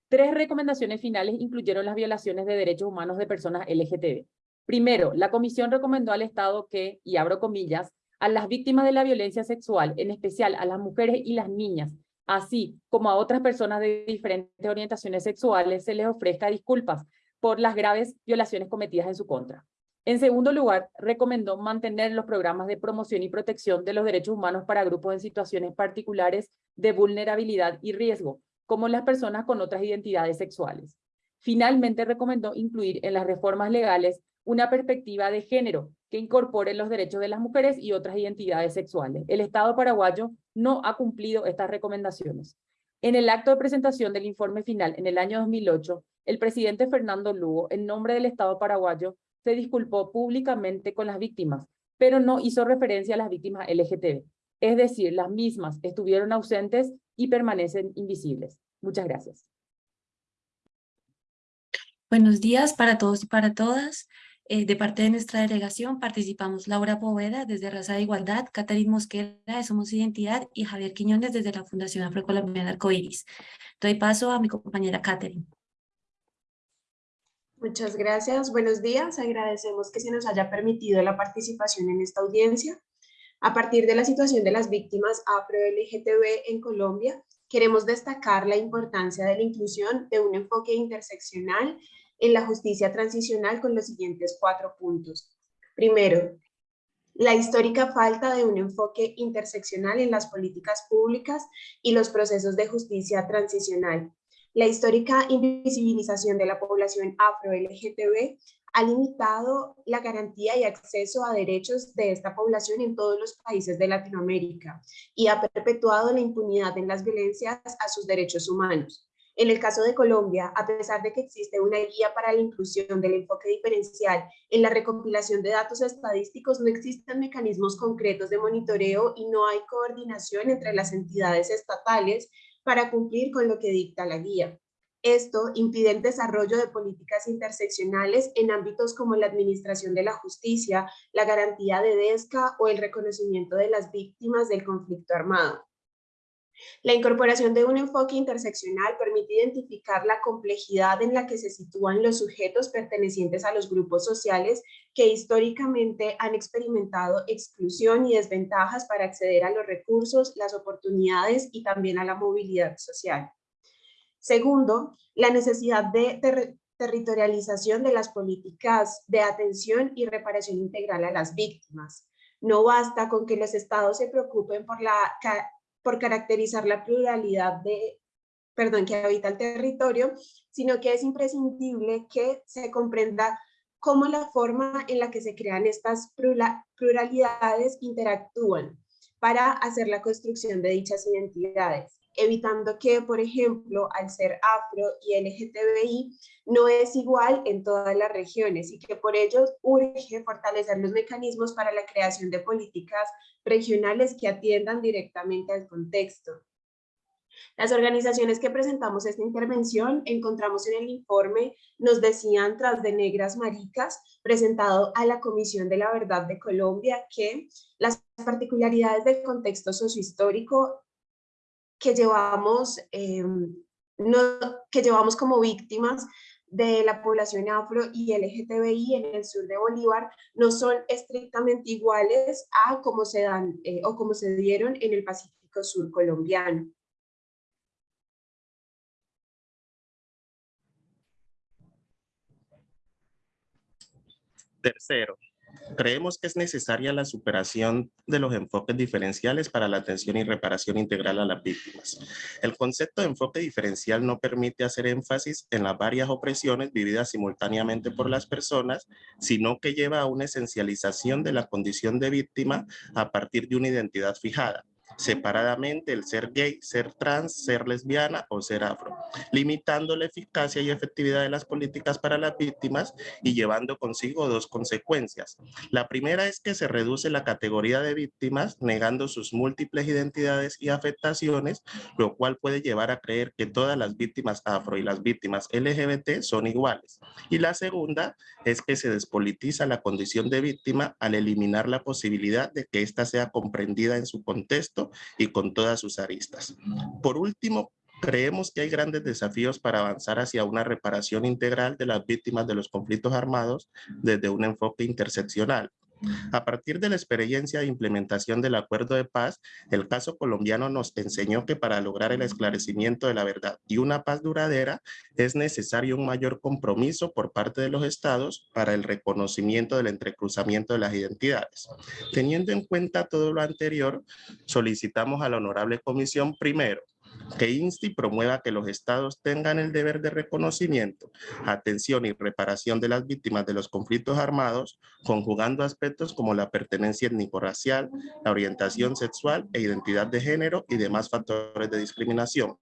Tres recomendaciones finales incluyeron las violaciones de derechos humanos de personas LGTB. Primero, la comisión recomendó al Estado que, y abro comillas, a las víctimas de la violencia sexual, en especial a las mujeres y las niñas, así como a otras personas de diferentes orientaciones sexuales, se les ofrezca disculpas por las graves violaciones cometidas en su contra. En segundo lugar, recomendó mantener los programas de promoción y protección de los derechos humanos para grupos en situaciones particulares de vulnerabilidad y riesgo, como las personas con otras identidades sexuales. Finalmente, recomendó incluir en las reformas legales una perspectiva de género que incorpore los derechos de las mujeres y otras identidades sexuales. El Estado paraguayo no ha cumplido estas recomendaciones. En el acto de presentación del informe final en el año 2008, el presidente Fernando Lugo, en nombre del Estado paraguayo, se disculpó públicamente con las víctimas, pero no hizo referencia a las víctimas LGTB. Es decir, las mismas estuvieron ausentes y permanecen invisibles. Muchas gracias. Buenos días para todos y para todas. Eh, de parte de nuestra delegación participamos Laura Poveda desde Raza de Igualdad, Catherine Mosquera de Somos Identidad y Javier Quiñones desde la Fundación Afrocolombiana Arcoiris. Doy paso a mi compañera Catherine. Muchas gracias. Buenos días. Agradecemos que se nos haya permitido la participación en esta audiencia. A partir de la situación de las víctimas afro-LGTB en Colombia, queremos destacar la importancia de la inclusión de un enfoque interseccional en la justicia transicional con los siguientes cuatro puntos. Primero, la histórica falta de un enfoque interseccional en las políticas públicas y los procesos de justicia transicional. La histórica invisibilización de la población afro-LGTB ha limitado la garantía y acceso a derechos de esta población en todos los países de Latinoamérica y ha perpetuado la impunidad en las violencias a sus derechos humanos. En el caso de Colombia, a pesar de que existe una guía para la inclusión del enfoque diferencial en la recopilación de datos estadísticos, no existen mecanismos concretos de monitoreo y no hay coordinación entre las entidades estatales para cumplir con lo que dicta la guía. Esto impide el desarrollo de políticas interseccionales en ámbitos como la administración de la justicia, la garantía de DESCA o el reconocimiento de las víctimas del conflicto armado. La incorporación de un enfoque interseccional permite identificar la complejidad en la que se sitúan los sujetos pertenecientes a los grupos sociales que históricamente han experimentado exclusión y desventajas para acceder a los recursos, las oportunidades y también a la movilidad social. Segundo, la necesidad de territorialización de las políticas de atención y reparación integral a las víctimas. No basta con que los estados se preocupen por la por caracterizar la pluralidad de, perdón, que habita el territorio, sino que es imprescindible que se comprenda cómo la forma en la que se crean estas pluralidades interactúan para hacer la construcción de dichas identidades, evitando que, por ejemplo, al ser afro y LGTBI, no es igual en todas las regiones y que por ello urge fortalecer los mecanismos para la creación de políticas regionales que atiendan directamente al contexto. Las organizaciones que presentamos esta intervención encontramos en el informe, nos decían tras de negras maricas, presentado a la Comisión de la Verdad de Colombia, que las particularidades del contexto sociohistórico que llevamos, em, no, que llevamos como víctimas de la población afro y LGTBI en el sur de Bolívar no son estrictamente iguales a como se dan eh, o como se dieron en el Pacífico Sur colombiano. Tercero, creemos que es necesaria la superación de los enfoques diferenciales para la atención y reparación integral a las víctimas. El concepto de enfoque diferencial no permite hacer énfasis en las varias opresiones vividas simultáneamente por las personas, sino que lleva a una esencialización de la condición de víctima a partir de una identidad fijada separadamente el ser gay, ser trans, ser lesbiana o ser afro, limitando la eficacia y efectividad de las políticas para las víctimas y llevando consigo dos consecuencias. La primera es que se reduce la categoría de víctimas, negando sus múltiples identidades y afectaciones, lo cual puede llevar a creer que todas las víctimas afro y las víctimas LGBT son iguales. Y la segunda es que se despolitiza la condición de víctima al eliminar la posibilidad de que ésta sea comprendida en su contexto y con todas sus aristas. Por último, creemos que hay grandes desafíos para avanzar hacia una reparación integral de las víctimas de los conflictos armados desde un enfoque interseccional. A partir de la experiencia de implementación del acuerdo de paz, el caso colombiano nos enseñó que para lograr el esclarecimiento de la verdad y una paz duradera es necesario un mayor compromiso por parte de los estados para el reconocimiento del entrecruzamiento de las identidades. Teniendo en cuenta todo lo anterior, solicitamos a la Honorable Comisión primero que inste y promueva que los estados tengan el deber de reconocimiento, atención y reparación de las víctimas de los conflictos armados, conjugando aspectos como la pertenencia étnico-racial, la orientación sexual e identidad de género y demás factores de discriminación.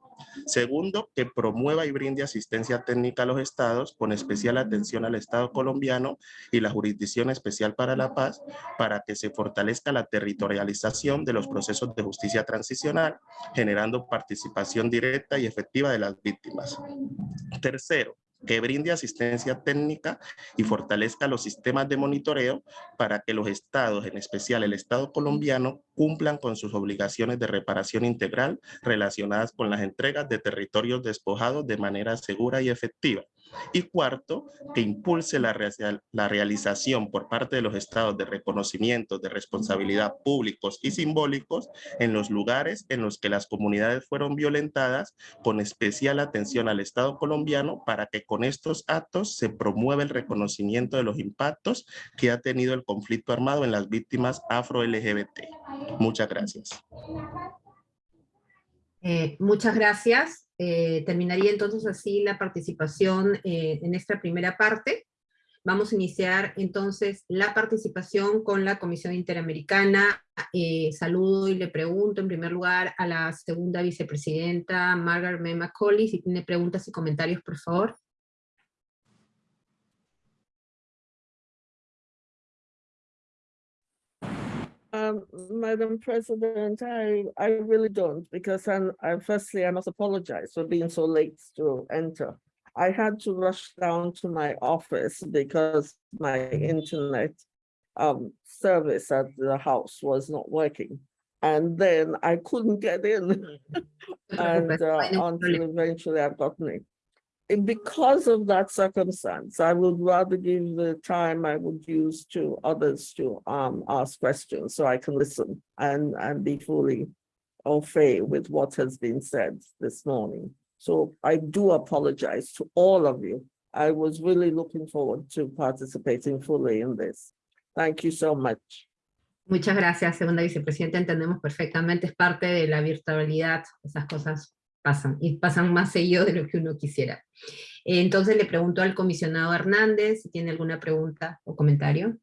Segundo, que promueva y brinde asistencia técnica a los estados con especial atención al Estado colombiano y la Jurisdicción Especial para la Paz para que se fortalezca la territorialización de los procesos de justicia transicional, generando participación directa y efectiva de las víctimas. Tercero, que brinde asistencia técnica y fortalezca los sistemas de monitoreo para que los estados, en especial el Estado colombiano, cumplan con sus obligaciones de reparación integral relacionadas con las entregas de territorios despojados de manera segura y efectiva. Y cuarto, que impulse la, realización por parte de los estados de reconocimiento de responsabilidad públicos y simbólicos en los lugares en los que las comunidades fueron violentadas, con especial atención al Estado colombiano para que con estos actos se promueva el reconocimiento de los impactos que ha tenido el conflicto armado en las víctimas afro-LGBT. Muchas gracias. Eh, muchas gracias. Eh, terminaría entonces así la participación eh, en esta primera parte. Vamos a iniciar entonces la participación con la Comisión Interamericana. saludo y le pregunto en primer lugar a la segunda vicepresidenta Margaret M. McCauley, si tiene preguntas y comentarios, por favor. Um, Madam President, I, I really don't because I'm, I, firstly, I must apologize for being so late to enter. I had to rush down to my office because my internet um, service at the house was not working. And then I couldn't get in and uh, until eventually I've gotten it because of that circumstance, I would rather give the time I would use to others to um, ask questions so I can listen and, and be fully au fait with what has been said this morning. So I do apologize to all of you. I was really looking forward to participating fully in this. Thank you so much. Muchas gracias, segunda vicepresidenta. Entendemos perfectamente, es parte de la virtualidad, esas cosas pasan, y pasan más seguido de lo que uno quisiera. Entonces le pregunto al comisionado Hernández si tiene alguna pregunta o comentario.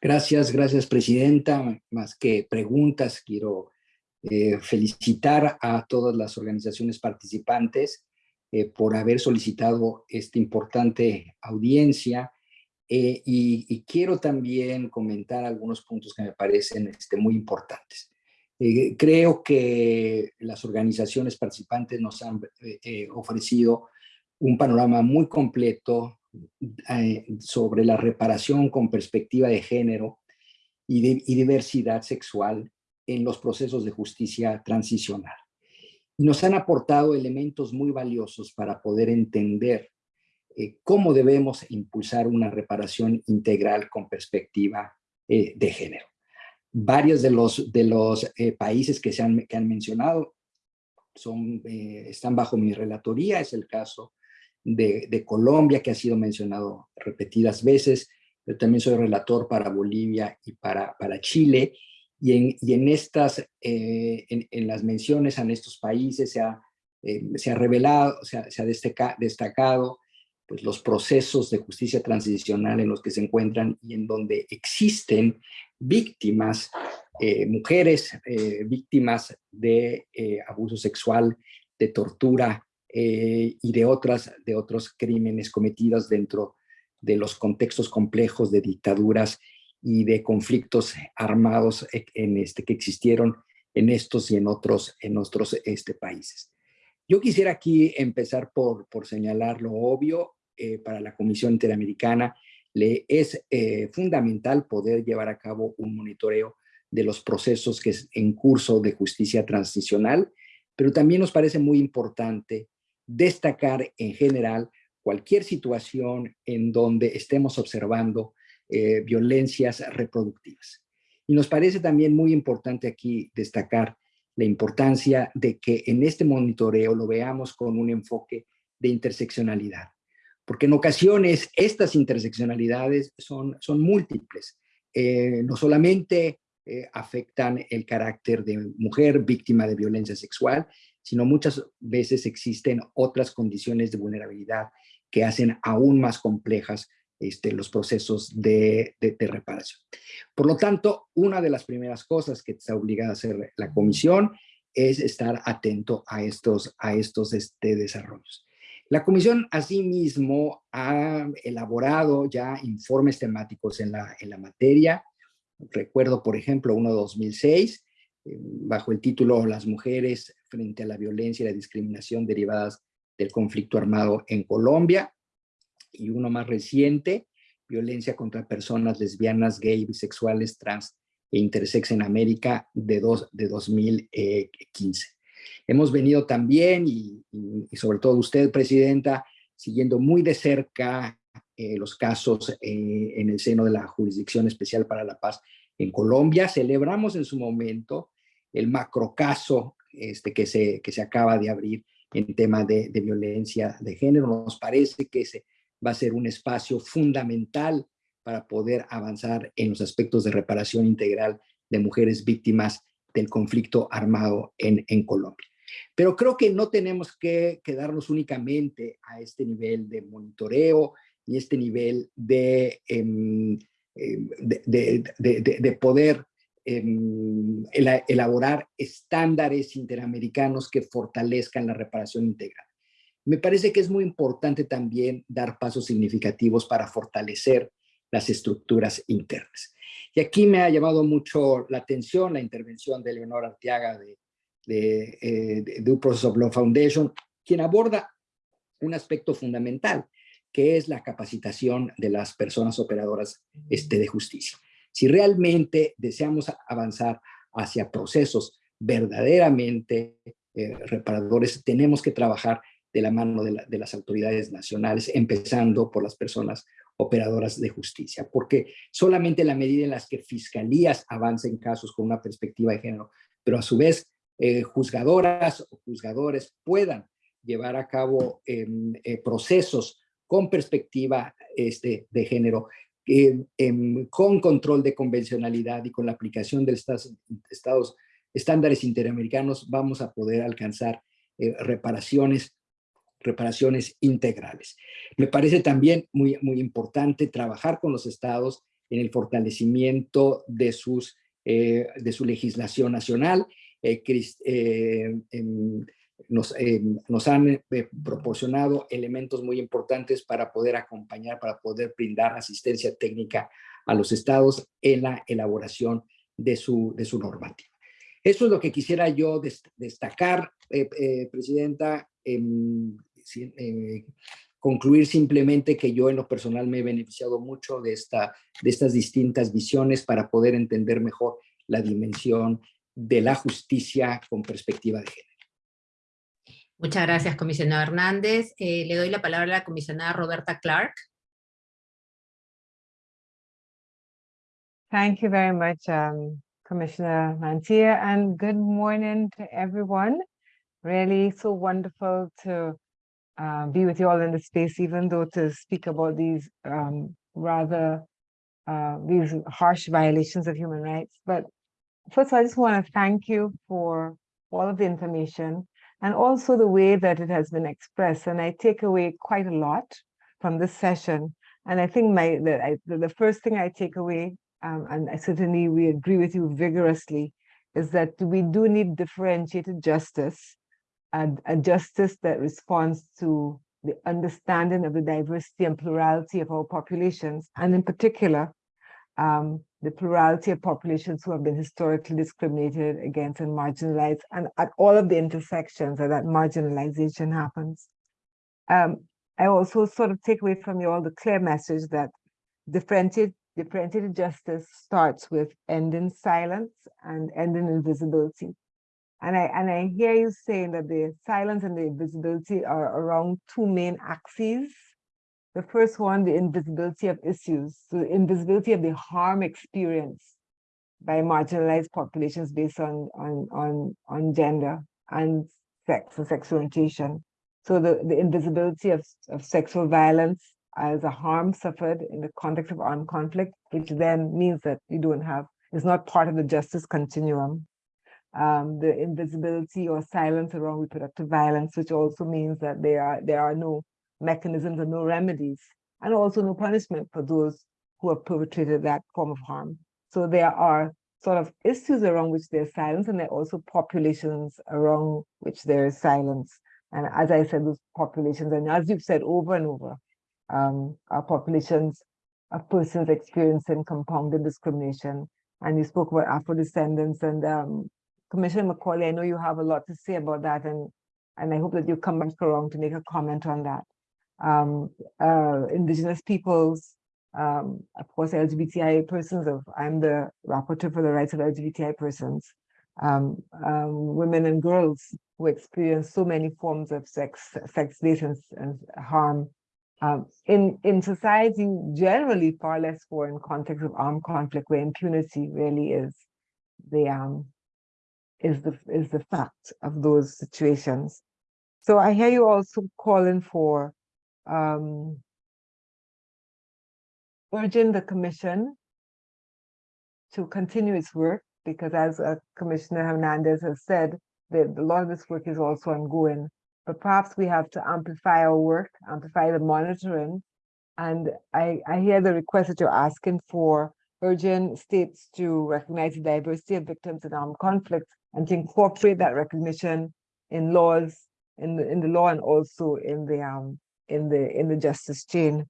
Gracias, gracias Presidenta. Más que preguntas, quiero eh, felicitar a todas las organizaciones participantes eh, por haber solicitado esta importante audiencia eh, y, quiero también comentar algunos puntos que me parecen este, muy importantes. Eh, creo que las organizaciones participantes nos han eh, ofrecido un panorama muy completo sobre la reparación con perspectiva de género y, de, y diversidad sexual en los procesos de justicia transicional. Nos han aportado elementos muy valiosos para poder entender eh, cómo debemos impulsar una reparación integral con perspectiva eh, de género. Varios de los, de los eh, países que, se han, que han mencionado son, están bajo mi relatoría, es el caso de, de, Colombia, que ha sido mencionado repetidas veces, pero también soy relator para Bolivia y para, para Chile, y en, y en estas, en, en, las menciones a estos países se ha, se ha revelado, se ha, se ha destacado pues, los procesos de justicia transicional en los que se encuentran y en donde existen víctimas, eh, mujeres eh, víctimas de eh, abuso sexual, de tortura y de, otras, de otros crímenes cometidos dentro de los contextos complejos de dictaduras y de conflictos armados en este, que existieron en estos y en otros, en otros este, países. Yo quisiera aquí empezar por, por señalar lo obvio, eh, para la Comisión Interamericana le es eh, fundamental poder llevar a cabo un monitoreo de los procesos que es en curso de justicia transicional, pero también nos parece muy importante destacar en general cualquier situación en donde estemos observando eh, violencias reproductivas. Y nos parece también muy importante aquí destacar la importancia de que en este monitoreo lo veamos con un enfoque de interseccionalidad porque en ocasiones estas interseccionalidades son, son múltiples. Eh, no solamente eh, afectan el carácter de mujer víctima de violencia sexual, sino muchas veces existen otras condiciones de vulnerabilidad que hacen aún más complejas este, los procesos de, reparación. Por lo tanto, una de las primeras cosas que está obligada a hacer la comisión es estar atento a estos, a estos este, desarrollos. La comisión asimismo ha elaborado ya informes temáticos en la, en la materia. Recuerdo, por ejemplo, uno de 2006, eh, bajo el título Las mujeres frente a la violencia y la discriminación derivadas del conflicto armado en Colombia. Y uno más reciente, Violencia contra personas lesbianas, gay, bisexuales, trans e intersex en América de, dos, de 2015. Hemos venido también, y, sobre todo usted, Presidenta, siguiendo muy de cerca eh, los casos eh, en el seno de la Jurisdicción Especial para la Paz en Colombia. Celebramos en su momento el macrocaso este, que, se, que se acaba de abrir en tema de, de violencia de género. Nos parece que ese va a ser un espacio fundamental para poder avanzar en los aspectos de reparación integral de mujeres víctimas del conflicto armado en, Colombia. Pero creo que no tenemos que quedarnos únicamente a este nivel de monitoreo y este nivel de, em, em, de, de, de, poder em, elaborar estándares interamericanos que fortalezcan la reparación integral. Me parece que es muy importante también dar pasos significativos para fortalecer las estructuras internas. Y aquí me ha llamado mucho la atención la intervención de Leonor Arteaga de, de, eh, de, Process of Law Foundation, quien aborda un aspecto fundamental, que es la capacitación de las personas operadoras este, de justicia. Si realmente deseamos avanzar hacia procesos verdaderamente eh, reparadores, tenemos que trabajar de la mano de, de, las autoridades nacionales, empezando por las personas operadoras de justicia, porque solamente la medida en las que fiscalías avancen casos con una perspectiva de género, pero a su vez eh, juzgadoras o juzgadores puedan llevar a cabo em, eh, procesos con perspectiva este, de género, em, con control de convencionalidad y con la aplicación de estos estados, estándares interamericanos, vamos a poder alcanzar eh, reparaciones reparaciones integrales. Me parece también muy, muy importante trabajar con los estados en el fortalecimiento de, sus, eh, de su legislación nacional. Eh, eh, em, nos, nos, han proporcionado elementos muy importantes para poder acompañar, para poder brindar asistencia técnica a los estados en la elaboración de su, de su normativa. Eso es lo que quisiera yo des- destacar, eh, eh, Presidenta. Eh, concluir simplemente que yo en lo personal me he beneficiado mucho de, esta, de estas distintas visiones para poder entender mejor la dimensión de la justicia con perspectiva de género. Muchas gracias, comisionado Hernández. Eh, le doy la palabra a la comisionada Roberta Clark. Thank you very much, um, Commissioner Mantia, and good morning to everyone. Really so wonderful to uh, be with you all in the space, even though to speak about these um, rather uh, these harsh violations of human rights. But first, of all, I just want to thank you for all of the information and also the way that it has been expressed. And I take away quite a lot from this session. And I think my the, I, the first thing I take away, um, and I certainly we agree with you vigorously, is that we do need differentiated justice, and a justice that responds to the understanding of the diversity and plurality of our populations, and in particular, um, the plurality of populations who have been historically discriminated against and marginalized, and at all of the intersections where that marginalization happens. Um, I also sort of take away from you all the clear message that differentiated, differentiated justice starts with ending silence and ending invisibility. And I, and I hear you saying that the silence and the invisibility are around two main axes. The first one, the invisibility of issues, the invisibility of the harm experienced by marginalized populations based on, on, on, on gender and sex and sexual orientation. So the, the invisibility of, of sexual violence as a harm suffered in the context of armed conflict, which then means that you don't have, is not part of the justice continuum. Um, the invisibility or silence around reproductive violence, which also means that there are, there are no mechanisms and no remedies, and also no punishment for those who have perpetrated that form of harm. So there are sort of issues around which there's silence, and there are also populations around which there is silence. And as I said, those populations, and as you've said over and over, um, are populations of persons experiencing compounded discrimination. And you spoke about Afro-descendants and um, Commissioner Macaulay, I know you have a lot to say about that, and, and I hope that you come back around to make a comment on that. Um, uh, indigenous peoples, um, of course, LGBTI persons, of, I'm the rapporteur for the rights of LGBTI persons, um, um, women and girls who experience so many forms of sex, sex-based and, and harm um, in, in society generally far less for in context of armed conflict where impunity really is the um, is the is the fact of those situations. So I hear you also calling for um, urging the commission to continue its work because as uh, Commissioner Hernandez has said, the, a lot of this work is also ongoing but perhaps we have to amplify our work, amplify the monitoring. And I, I hear the request that you're asking for urgent states to recognize the diversity of victims in armed conflict and to incorporate that recognition in laws, in the, in the law and also in the, um, in the, in the justice chain.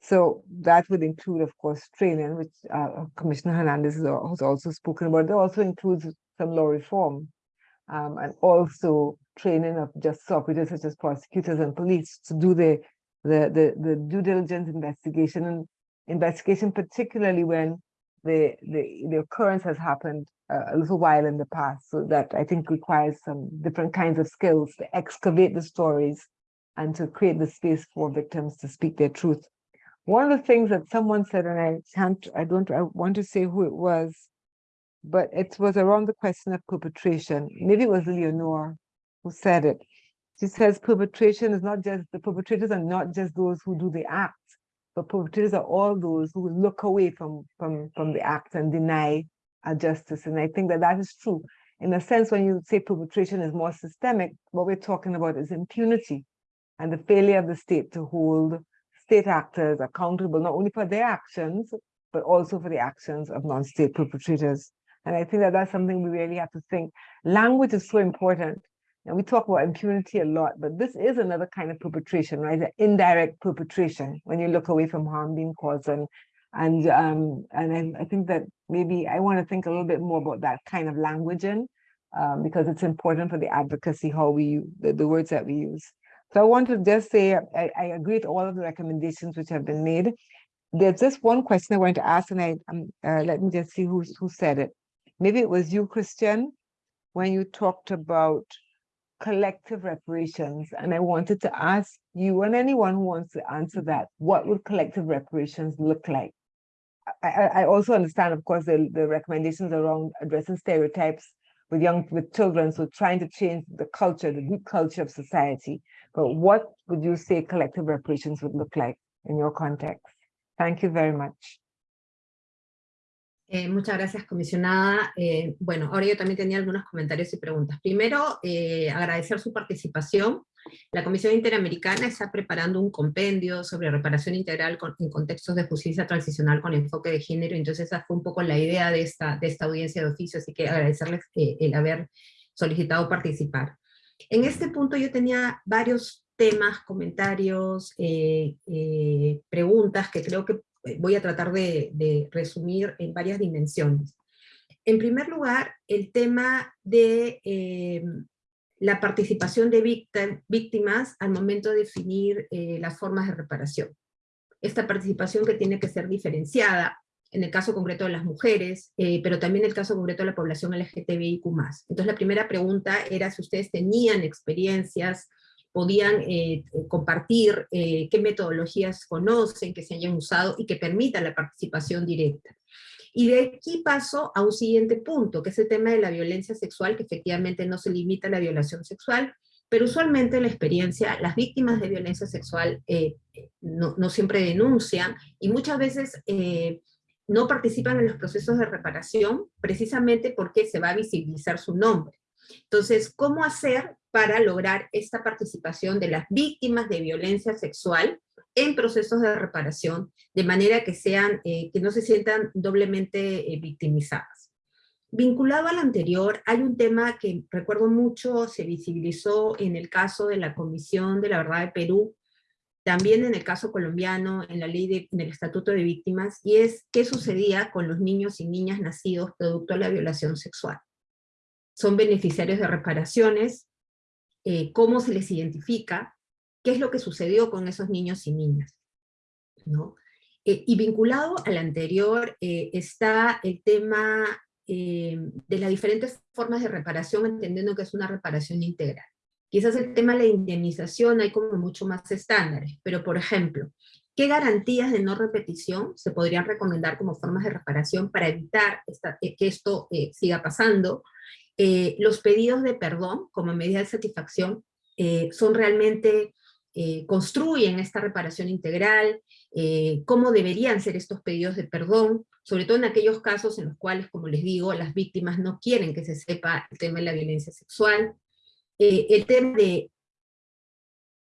So that would include, of course, training, which uh, Commissioner Hernandez has also spoken about. It also includes some law reform um, and also training of justice operators such as prosecutors and police to do the, the, the, the due diligence investigation and investigation, particularly when the, the, the occurrence has happened uh, a little while in the past. So that I think requires some different kinds of skills to excavate the stories and to create the space for victims to speak their truth. One of the things that someone said, and I can't, I don't, I want to say who it was, but it was around the question of perpetration. Maybe it was Leonore who said it. She says perpetration is not just, the perpetrators are not just those who do the act, but perpetrators are all those who look away from, from, from the act and deny justice. And I think that that is true. In a sense, when you say perpetration is more systemic, what we're talking about is impunity and the failure of the state to hold state actors accountable, not only for their actions, but also for the actions of non-state perpetrators. And I think that that's something we really have to think. Language is so important. And we talk about impunity a lot, but this is another kind of perpetration, right? The indirect perpetration when you look away from harm being caused. And and um, and I, I think that maybe I want to think a little bit more about that kind of languaging um, because it's important for the advocacy, how we, the, the words that we use. So I want to just say, I, I agree with all of the recommendations which have been made. There's just one question I want to ask, and I um, uh, let me just see who, who said it. Maybe it was you, Christian, when you talked about collective reparations. And I wanted to ask you and anyone who wants to answer mm-hmm. that, what would collective reparations look like? I, I also understand, of course, the, the recommendations around addressing stereotypes with young, with children, so trying to change the culture, the deep culture of society. But what would you say collective reparations would look like in your context? Thank you very much. Eh, muchas gracias, comisionada. Eh, bueno, ahora yo también tenía algunos comentarios y preguntas. Primero, eh, agradecer su participación. La Comisión Interamericana está preparando un compendio sobre reparación integral en contextos de justicia transicional con enfoque de género, entonces esa fue un poco la idea de esta, de esta audiencia de oficio, así que agradecerles el haber solicitado participar. En este punto yo tenía varios temas, comentarios, preguntas que creo que voy a tratar de, resumir en varias dimensiones. En primer lugar, el tema de eh, la participación de víctimas al momento de definir eh, las formas de reparación. Esta participación que tiene que ser diferenciada, en el caso concreto de las mujeres, pero también en el caso concreto de la población LGTBIQ+. Entonces la primera pregunta era si ustedes tenían experiencias podían eh, compartir eh, qué metodologías conocen, que se hayan usado y que permitan la participación directa. Y de aquí paso a un siguiente punto, que es el tema de la violencia sexual, que efectivamente no se limita a la violación sexual, pero usualmente en la experiencia las víctimas de violencia sexual eh, no, siempre denuncian y muchas veces no participan en los procesos de reparación precisamente porque se va a visibilizar su nombre. Entonces, ¿cómo hacer para lograr esta participación de las víctimas de violencia sexual en procesos de reparación, de manera que, sean, eh, que no se sientan doblemente eh, victimizadas. Vinculado al anterior, hay un tema que recuerdo mucho, se visibilizó en el caso de la Comisión de la Verdad de Perú, también en el caso colombiano, en la ley de, en el Estatuto de Víctimas, y es qué sucedía con los niños y niñas nacidos producto de la violación sexual. Son beneficiarios de reparaciones, eh, cómo se les identifica, qué es lo que sucedió con esos niños y niñas. ¿no? Eh, y vinculado al anterior eh, está el tema de las diferentes formas de reparación, entendiendo que es una reparación integral. Quizás el tema de la indemnización hay como mucho más estándares, pero por ejemplo, ¿qué garantías de no repetición se podrían recomendar como formas de reparación para evitar que esto siga pasando? Eh, los pedidos de perdón como medida de satisfacción eh, son realmente, eh, construyen esta reparación integral, cómo deberían ser estos pedidos de perdón, sobre todo en aquellos casos en los cuales, como les digo, las víctimas no quieren que se sepa el tema de la violencia sexual. el tema de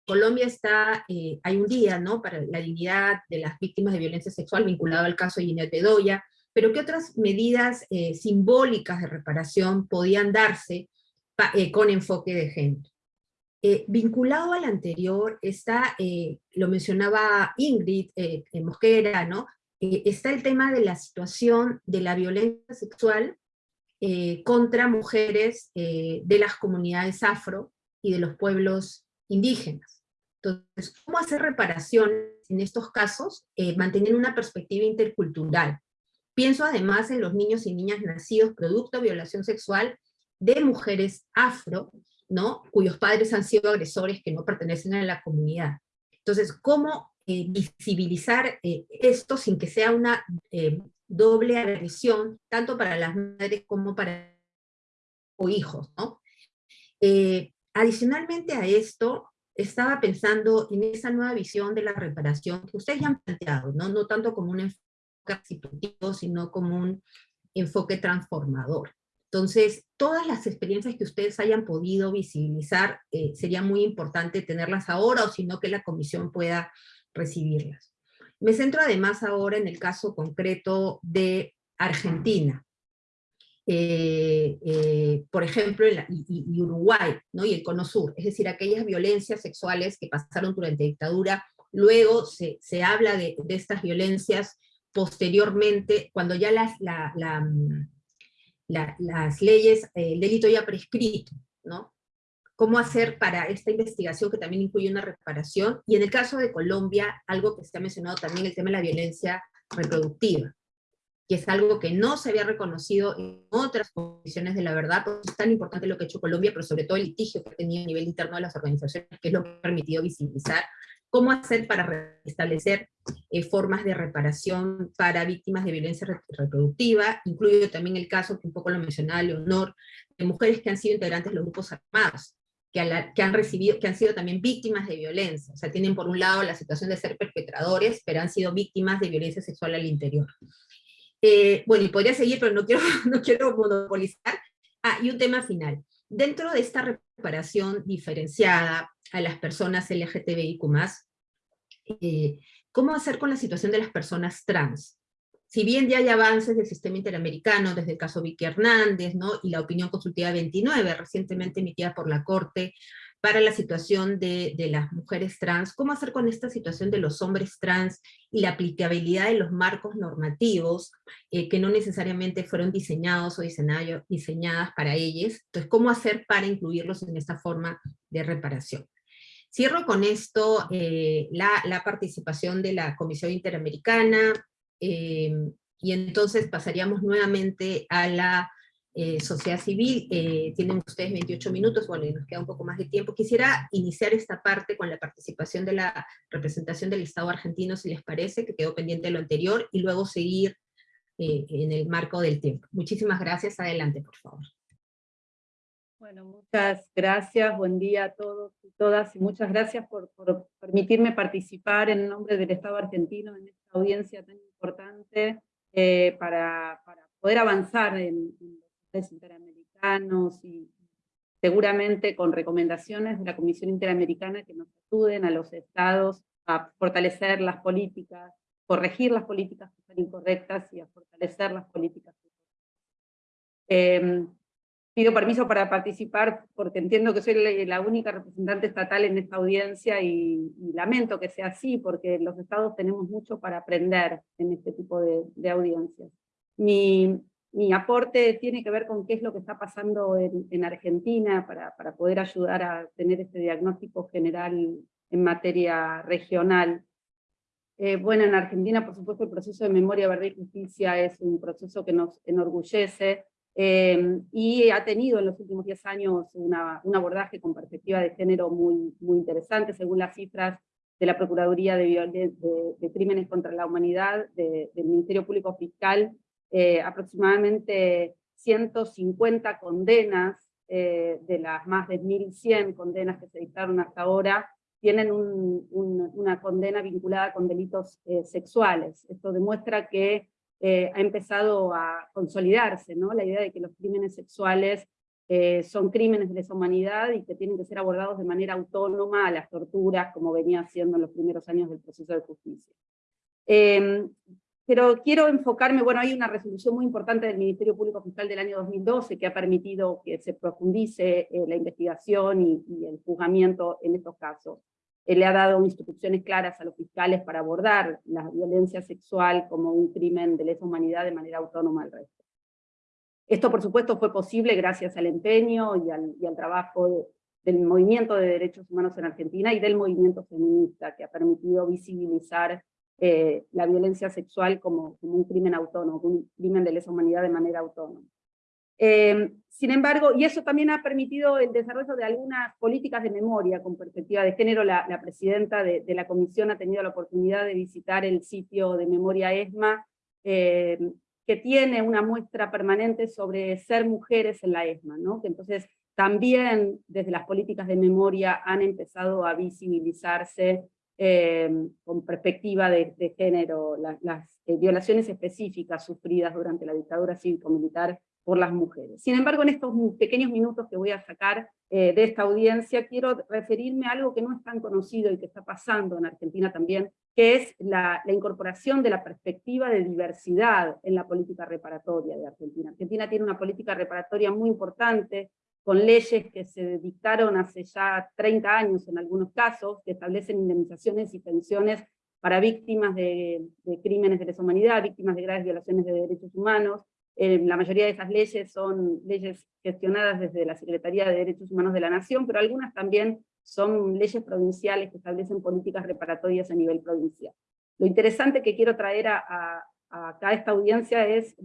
Colombia está, hay un día ¿no? para la dignidad de las víctimas de violencia sexual vinculado al caso de Ginette Bedoya, pero ¿qué otras medidas eh, simbólicas de reparación podían darse eh, con enfoque de género? Eh, vinculado al anterior está, lo mencionaba Ingrid Mosquera, ¿no? está el tema de la situación de la violencia sexual contra mujeres de las comunidades afro y de los pueblos indígenas. Entonces, ¿cómo hacer reparación en estos casos? manteniendo una perspectiva intercultural, Pienso además en los niños y niñas nacidos producto de violación sexual de mujeres afro, ¿no? cuyos padres han sido agresores que no pertenecen a la comunidad. Entonces, ¿cómo eh, visibilizar eh, esto sin que sea una eh, doble agresión, tanto para las madres como para o hijos? ¿no? adicionalmente a esto, estaba pensando en esa nueva visión de la reparación que ustedes ya han planteado, no, no tanto como un sino como un enfoque transformador. Entonces, todas las experiencias que ustedes hayan podido visibilizar, eh, sería muy importante tenerlas ahora, o si no, que la comisión pueda recibirlas. Me centro además ahora en el caso concreto de Argentina. Eh, eh, por ejemplo, y, Uruguay, ¿no? y el Cono Sur, es decir, aquellas violencias sexuales que pasaron durante la dictadura, luego se, se habla de, de estas violencias posteriormente, cuando ya la, la, la- las leyes, eh, el delito ya prescrito, ¿no? ¿Cómo hacer para esta investigación que también incluye una reparación? Y en el caso de Colombia, algo que se ha mencionado también, el tema de la violencia reproductiva, que es algo que no se había reconocido en otras condiciones de la verdad, por eso es tan importante lo que ha hecho Colombia, pero sobre todo el litigio que ha tenido a nivel interno de las organizaciones, que es lo que ha permitido visibilizar cómo hacer para restablecer eh, formas de reparación para víctimas de violencia re- reproductiva, incluye también el caso que un poco lo mencionaba Leonor, de mujeres que han sido integrantes de los grupos armados, que, la- que han recibido, que han sido también víctimas de violencia, o sea, tienen por un lado la situación de ser perpetradores, pero han sido víctimas de violencia sexual al interior. Eh, bueno, y podría seguir, pero no quiero, no quiero monopolizar. Ah, y un tema final. Dentro de esta reparación diferenciada a las personas LGTBIQ+, eh, ¿cómo hacer con la situación de las personas trans? Si bien ya hay avances del sistema interamericano, desde el caso Vicky Hernández, ¿no? y la opinión consultiva 29, recientemente emitida por la Corte, para la situación de, de las mujeres trans, ¿cómo hacer con esta situación de los hombres trans y la aplicabilidad de los marcos normativos eh, que no necesariamente fueron diseñados o diseñadas para ellos? Entonces, ¿cómo hacer para incluirlos en esta forma de reparación? Cierro con esto eh, la, participación de la Comisión Interamericana, eh, y entonces pasaríamos nuevamente a la eh, sociedad civil. Tienen ustedes 28 minutos, bueno, y nos queda un poco más de tiempo. Quisiera iniciar esta parte con la participación de la representación del Estado argentino, si les parece, que quedó pendiente de lo anterior, y luego seguir en el marco del tiempo. Muchísimas gracias. Adelante, por favor. Bueno, muchas gracias, buen día a todos y todas, y muchas gracias por, por permitirme participar en nombre del Estado argentino en esta audiencia tan importante eh, para, para poder avanzar en, en los interamericanos y seguramente con recomendaciones de la Comisión Interamericana que nos ayuden a los estados a fortalecer las políticas, corregir las políticas que están incorrectas y a fortalecer las políticas que eh, Pido permiso para participar porque entiendo que soy la, única representante estatal en esta audiencia y, y lamento que sea así porque los estados tenemos mucho para aprender en este tipo de, de audiencias. Mi, mi aporte tiene que ver con qué es lo que está pasando en, en Argentina para, para poder ayudar a tener este diagnóstico general en materia regional. Eh, bueno, en Argentina, por supuesto, el proceso de memoria, verdad y justicia es un proceso que nos enorgullece, eh, y ha tenido en los últimos 10 años una, un abordaje con perspectiva de género muy, muy interesante, según las cifras de la Procuraduría de, de, de Crímenes contra la Humanidad, de, del Ministerio Público Fiscal, eh, aproximadamente 150 condenas eh, de las más de 1.100 condenas que se dictaron hasta ahora, tienen un, un, una condena vinculada con delitos eh, sexuales. Esto demuestra que eh, ha empezado a consolidarse, ¿no? La idea de que los crímenes sexuales eh, son crímenes de lesa humanidad y que tienen que ser abordados de manera autónoma a las torturas, como venía haciendo en los primeros años del proceso de justicia. Eh, pero quiero enfocarme, bueno, hay una resolución muy importante del Ministerio Público Fiscal del año 2012 que ha permitido que se profundice eh, la investigación y, y el juzgamiento en estos casos. Él le ha dado instrucciones claras a los fiscales para abordar la violencia sexual como un crimen de lesa humanidad de manera autónoma al resto. Esto, por supuesto, fue posible gracias al empeño y al, trabajo de, del movimiento de derechos humanos en Argentina y del movimiento feminista, que ha permitido visibilizar eh, la violencia sexual como, como, un crimen autónomo, un crimen de lesa humanidad de manera autónoma. Eh, sin embargo, y eso también ha permitido el desarrollo de algunas políticas de memoria con perspectiva de género. La, presidenta de, la comisión ha tenido la oportunidad de visitar el sitio de Memoria ESMA, eh, que tiene una muestra permanente sobre ser mujeres en la ESMA, ¿no? entonces también desde las políticas de memoria han empezado a visibilizarse eh, con perspectiva de, género las, las eh, violaciones específicas sufridas durante la dictadura cívico-militar por las mujeres. Sin embargo, en estos pequeños minutos que voy a sacar eh, de esta audiencia, quiero referirme a algo que no es tan conocido y que está pasando en Argentina también, que es la, la, incorporación de la perspectiva de diversidad en la política reparatoria de Argentina. Argentina tiene una política reparatoria muy importante, con leyes que se dictaron hace ya 30 años en algunos casos, que establecen indemnizaciones y pensiones para víctimas de, de crímenes de lesa humanidad, víctimas de graves violaciones de derechos humanos, Eh, la mayoría de esas leyes son leyes gestionadas desde la Secretaría de Derechos Humanos de la Nación, pero algunas también son leyes provinciales que establecen políticas reparatorias a nivel provincial. Lo interesante que quiero traer a, esta audiencia es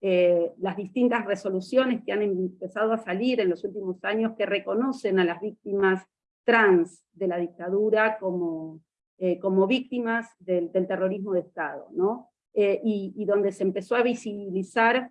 eh, las distintas resoluciones que han empezado a salir en los últimos años que reconocen a las víctimas trans de la dictadura como, eh, víctimas del, del, terrorismo de Estado, ¿no? Eh, y, donde se empezó a visibilizar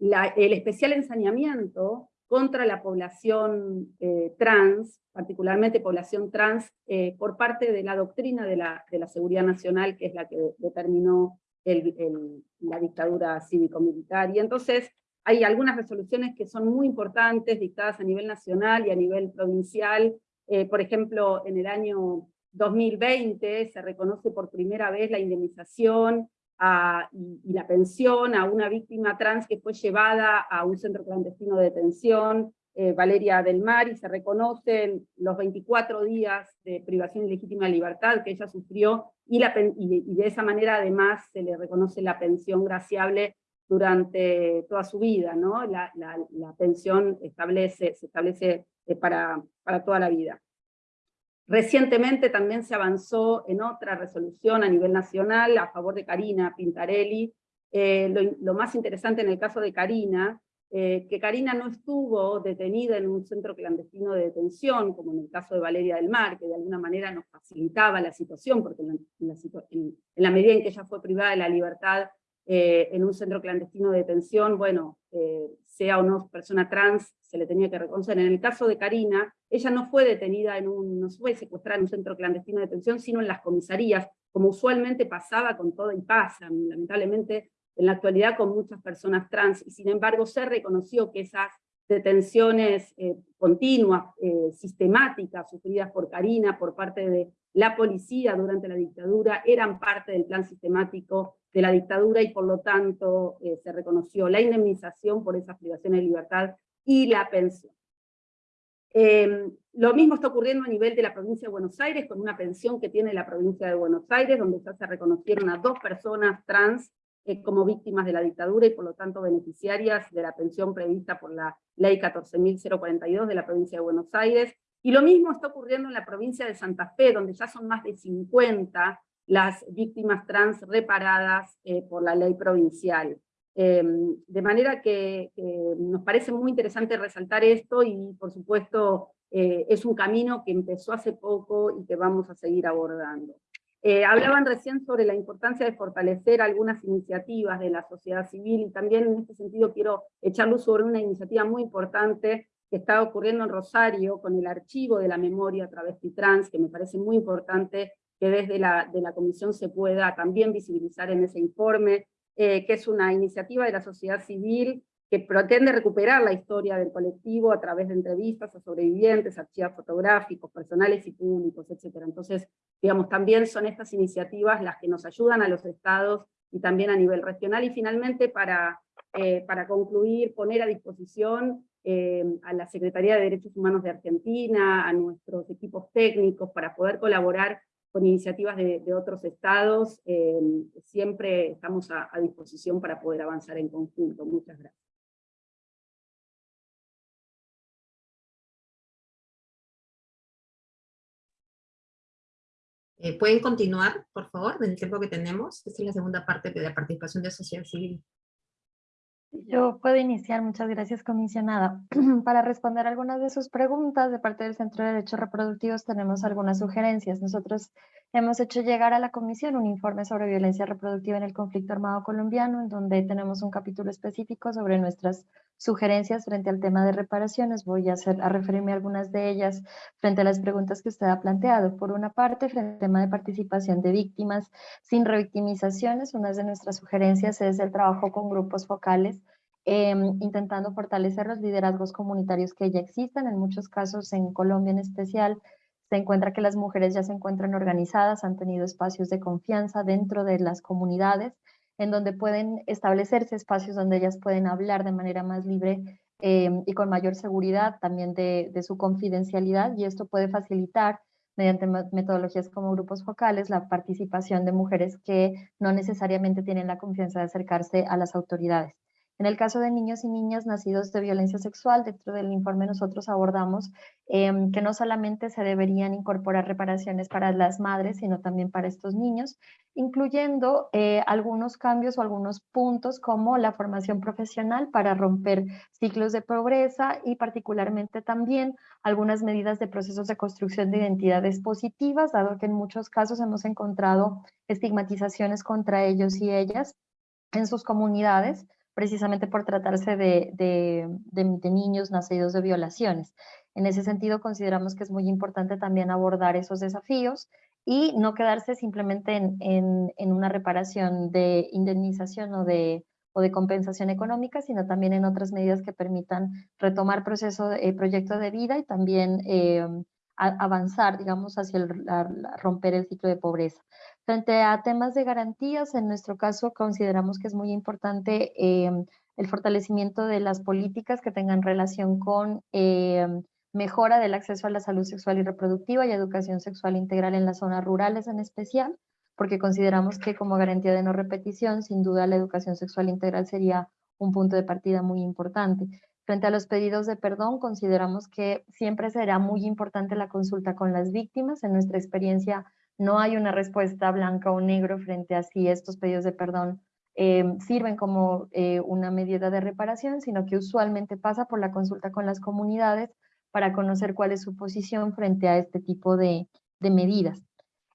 el especial ensañamiento contra la población eh, trans, particularmente población trans, eh, por parte de la doctrina de la, de la, seguridad nacional, que es la que determinó la dictadura cívico-militar. Y entonces hay algunas resoluciones que son muy importantes, dictadas a nivel nacional y a nivel provincial. Por ejemplo, en el año 2020 se reconoce por primera vez la indemnización y, la pensión a una víctima trans que fue llevada a un centro clandestino de detención, eh, Valeria del Mar, y se reconocen los 24 días de privación ilegítima de libertad que ella sufrió, y de esa manera además se le reconoce la pensión graciable durante toda su vida, ¿no? La, la, la pensión establece, se establece eh, para, para toda la vida. Recientemente también se avanzó en otra resolución a nivel nacional a favor de Karina Pintarelli. Eh, lo, más interesante en el caso de Karina, eh, que Karina no estuvo detenida en un centro clandestino de detención, como en el caso de Valeria del Mar, que de alguna manera nos facilitaba la situación, porque en la, medida en que ella fue privada de la libertad eh, en un centro clandestino de detención, bueno, sea o no persona trans, se le tenía que reconocer. En el caso de Karina, ella no fue detenida en un, no fue secuestrada en un centro clandestino de detención, sino en las comisarías, como usualmente pasaba con todo, y pasa, lamentablemente, en la actualidad con muchas personas trans, y sin embargo se reconoció que esas detenciones eh, continuas, eh, sistemáticas, sufridas por Karina, por parte de la policía durante la dictadura, eran parte del plan sistemático de la dictadura y por lo tanto eh, se reconoció la indemnización por esas privaciones de libertad y la pensión. Eh, lo mismo está ocurriendo a nivel de la provincia de Buenos Aires, con una pensión que tiene la provincia de Buenos Aires, donde ya se reconocieron a dos personas trans eh, como víctimas de la dictadura y por lo tanto beneficiarias de la pensión prevista por la ley 14.042 de la provincia de Buenos Aires. Y lo mismo está ocurriendo en la provincia de Santa Fe, donde ya son más de 50 las víctimas trans reparadas eh, por la ley provincial. Eh, de manera que, que, nos parece muy interesante resaltar esto y por supuesto eh, es un camino que empezó hace poco y que vamos a seguir abordando. Eh, hablaban recién sobre la importancia de fortalecer algunas iniciativas de la sociedad civil y también en este sentido quiero echar luz sobre una iniciativa muy importante que está ocurriendo en Rosario con el archivo de la memoria travesti trans, que me parece muy importante que desde la, de la comisión se pueda también visibilizar en ese informe, eh, que es una iniciativa de la sociedad civil que pretende recuperar la historia del colectivo a través de entrevistas a sobrevivientes, archivos fotográficos, personales y públicos, etc. Entonces, digamos, también son estas iniciativas las que nos ayudan a los estados y también a nivel regional, y finalmente para, eh, para concluir, poner a disposición eh, a la Secretaría de Derechos Humanos de Argentina, a nuestros equipos técnicos, para poder colaborar con iniciativas de, otros estados, eh, siempre estamos a, disposición para poder avanzar en conjunto. Muchas gracias. Eh, ¿Pueden continuar, por favor, en el tiempo que tenemos? Esta es la segunda parte de la participación de sociedad civil. Yo puedo iniciar, muchas gracias comisionada. Para responder algunas de sus preguntas de parte del Centro de Derechos Reproductivos tenemos algunas sugerencias. Nosotros hemos hecho llegar a la comisión un informe sobre violencia reproductiva en el conflicto armado colombiano, en donde tenemos un capítulo específico sobre nuestras sugerencias frente al tema de reparaciones. Voy a, hacer, referirme a algunas de ellas frente a las preguntas que usted ha planteado. Por una parte, frente al tema de participación de víctimas sin revictimizaciones, una de nuestras sugerencias es el trabajo con grupos focales eh, intentando fortalecer los liderazgos comunitarios que ya existen, en muchos casos en Colombia en especial, se encuentra que las mujeres ya se encuentran organizadas, han tenido espacios de confianza dentro de las comunidades, en donde pueden establecerse espacios donde ellas pueden hablar de manera más libre eh, y con mayor seguridad también de, de, su confidencialidad, y esto puede facilitar mediante metodologías como grupos focales, la participación de mujeres que no necesariamente tienen la confianza de acercarse a las autoridades. En el caso de niños y niñas nacidos de violencia sexual, dentro del informe nosotros abordamos em, que no solamente se deberían incorporar reparaciones para las madres, sino también para estos niños, incluyendo eh, algunos cambios o algunos puntos como la formación profesional para romper ciclos de pobreza y particularmente también algunas medidas de procesos de construcción de identidades positivas, dado que en muchos casos hemos encontrado estigmatizaciones contra ellos y ellas en sus comunidades, precisamente por tratarse de, niños nacidos de violaciones. En ese sentido, consideramos que es muy importante también abordar esos desafíos y no quedarse simplemente en, una reparación de indemnización o de, o de compensación económica, sino también en otras medidas que permitan retomar proceso, eh, proyecto de vida y también eh, avanzar, digamos, hacia romper el ciclo de pobreza. Frente a temas de garantías, en nuestro caso consideramos que es muy importante em, el fortalecimiento de las políticas que tengan relación con em, mejora del acceso a la salud sexual y reproductiva y educación sexual integral en las zonas rurales en especial, porque consideramos que como garantía de no repetición, sin duda la educación sexual integral sería un punto de partida muy importante. Frente a los pedidos de perdón, consideramos que siempre será muy importante la consulta con las víctimas. En nuestra experiencia, no hay una respuesta blanca o negro frente a si estos pedidos de perdón eh, sirven como eh, una medida de reparación, sino que usualmente pasa por la consulta con las comunidades para conocer cuál es su posición frente a este tipo de, medidas.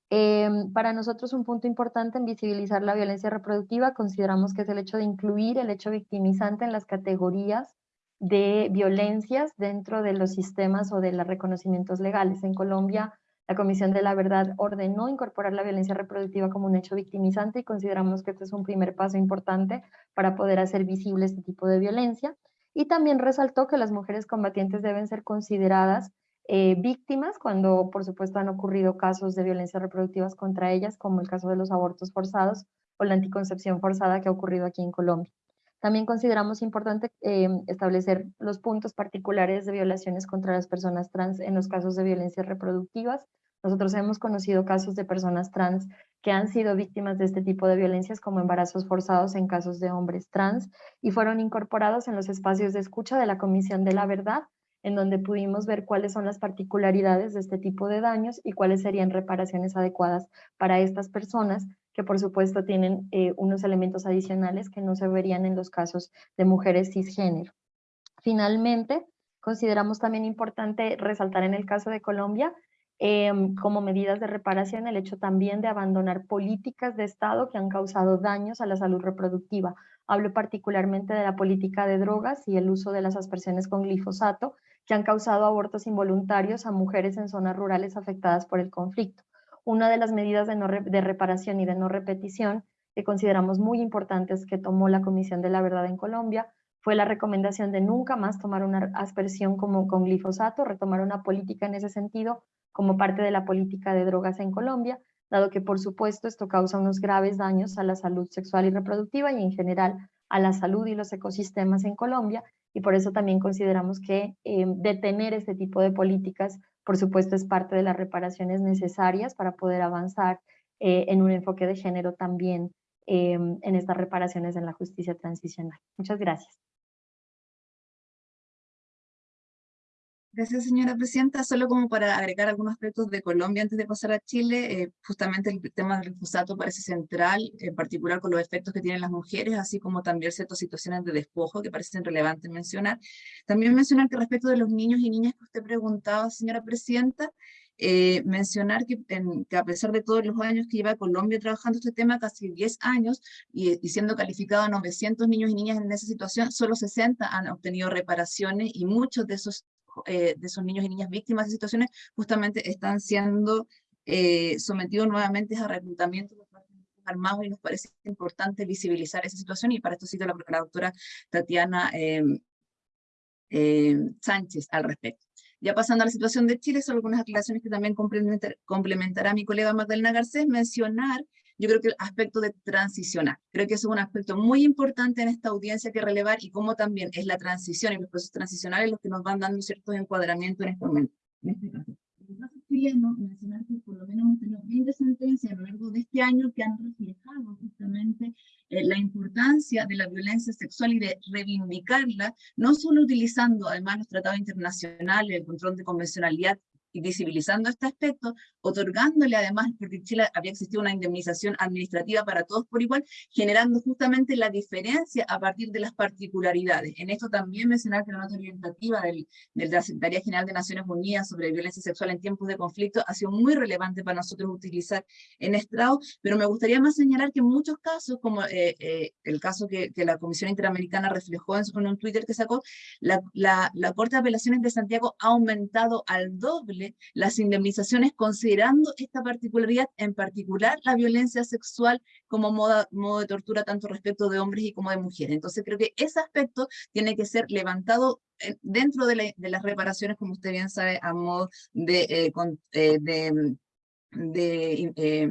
Eh, para nosotros un punto importante en visibilizar la violencia reproductiva consideramos que es el hecho de incluir el hecho victimizante en las categorías de violencias dentro de los sistemas o de los reconocimientos legales. En Colombia la Comisión de la Verdad ordenó incorporar la violencia reproductiva como un hecho victimizante y consideramos que este es un primer paso importante para poder hacer visible este tipo de violencia. Y también resaltó que las mujeres combatientes deben ser consideradas eh, víctimas cuando, por supuesto, han ocurrido casos de violencia reproductivas contra ellas, como el caso de los abortos forzados o la anticoncepción forzada que ha ocurrido aquí en Colombia. También consideramos importante eh, establecer los puntos particulares de violaciones contra las personas trans en los casos de violencias reproductivas. Nosotros hemos conocido casos de personas trans que han sido víctimas de este tipo de violencias como embarazos forzados en casos de hombres trans y fueron incorporados en los espacios de escucha de la Comisión de la Verdad, en donde pudimos ver cuáles son las particularidades de este tipo de daños y cuáles serían reparaciones adecuadas para estas personas que por supuesto tienen eh, unos elementos adicionales que no se verían en los casos de mujeres cisgénero. Finalmente, consideramos también importante resaltar en el caso de Colombia em, como medidas de reparación el hecho también de abandonar políticas de Estado que han causado daños a la salud reproductiva. Hablo particularmente de la política de drogas y el uso de las aspersiones con glifosato, que han causado abortos involuntarios a mujeres en zonas rurales afectadas por el conflicto una de las medidas de, reparación y de no repetición que consideramos muy importantes que tomó la Comisión de la Verdad en Colombia fue la recomendación de nunca más tomar una aspersión como con glifosato, retomar una política en ese sentido como parte de la política de drogas en Colombia, dado que por supuesto esto causa unos graves daños a la salud sexual y reproductiva y en general a la salud y los ecosistemas en Colombia, y por eso también consideramos que eh, detener este tipo de políticas por supuesto, es parte de las reparaciones necesarias para poder avanzar eh, en un enfoque de género también em, en estas reparaciones en la justicia transicional. Muchas gracias. Gracias, señora presidenta. Solo como para agregar algunos aspectos de Colombia antes de pasar a Chile, eh, justamente el tema del glifosato parece central, en particular con los efectos que tienen las mujeres, así como también ciertas situaciones de despojo que parecen relevantes mencionar. También mencionar que respecto de los niños y niñas que usted preguntaba, señora presidenta, eh, mencionar que, que, a pesar de todos los años que lleva Colombia trabajando este tema, casi 10 años, y, y, siendo calificado 900 niños y niñas en esa situación, solo 60 han obtenido reparaciones y muchos de esos eh, de esos niños y niñas víctimas de situaciones justamente están siendo eh, sometidos nuevamente a reclutamiento armados y nos parece importante visibilizar esa situación y para esto cito la, la doctora Tatiana em, Sánchez al respecto. Ya pasando a la situación de Chile, son algunas aclaraciones que también complementar, complementará mi colega Magdalena Garcés, mencionar yo creo que el aspecto de transicionar. Creo que eso es un aspecto muy importante en esta audiencia que relevar y cómo también es la transición y los procesos transicionales los que nos van dando ciertos encuadramientos en este momento. En este caso. chileno, mencionar que por lo menos hemos tenido 20 sentencias a lo largo de este año que han reflejado justamente eh, la importancia de la violencia sexual y de reivindicarla, no solo utilizando además los tratados internacionales, el control de convencionalidad y visibilizando este aspecto, otorgándole además, porque en Chile había existido una indemnización administrativa para todos por igual, generando justamente la diferencia a partir de las particularidades. En esto también mencionar que la nota orientativa del, de la Secretaría General de Naciones Unidas sobre violencia sexual en tiempos de conflicto ha sido muy relevante para nosotros utilizar en estrado, pero me gustaría más señalar que en muchos casos, como eh, eh, el caso que, que, la Comisión Interamericana reflejó en, en un Twitter que sacó, la, la, la Corte de Apelaciones de Santiago ha aumentado al doble las indemnizaciones considerando esta particularidad, en particular la violencia sexual como modo, de tortura tanto respecto de hombres y como de mujeres. Entonces creo que ese aspecto tiene que ser levantado dentro de, la, de las reparaciones, como usted bien sabe, a modo de, eh, eh, de de, eh,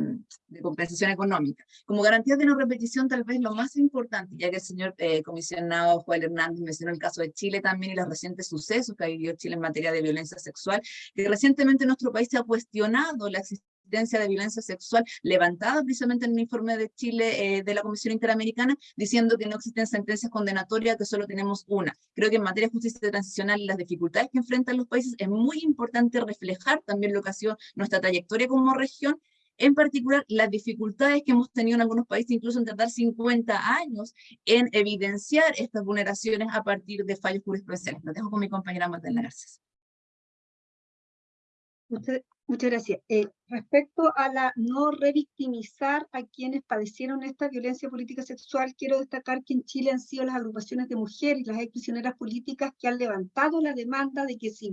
de, compensación económica. Como garantía de no repetición, tal vez lo más importante, ya que el señor eh, comisionado Juan Hernández mencionó el caso de Chile también y los recientes sucesos que ha vivido Chile en materia de violencia sexual, que recientemente nuestro país se ha cuestionado la existencia de violencia sexual levantada precisamente en el informe de Chile eh, de la Comisión Interamericana, diciendo que no existen sentencias condenatorias, que solo tenemos una. Creo que en materia de justicia transicional y las dificultades que enfrentan los países es muy importante reflejar también lo que ha sido nuestra trayectoria como región, en particular las dificultades que hemos tenido en algunos países, incluso en tardar 50 años en evidenciar estas vulneraciones a partir de fallos jurisprudenciales. Lo dejo con mi compañera Magdalena Garcés. Usted, Muchas gracias. Eh, respecto a la no revictimizar a quienes padecieron esta violencia política sexual, quiero destacar que en Chile han sido las agrupaciones de mujeres y las exprisioneras políticas que han levantado la demanda de que se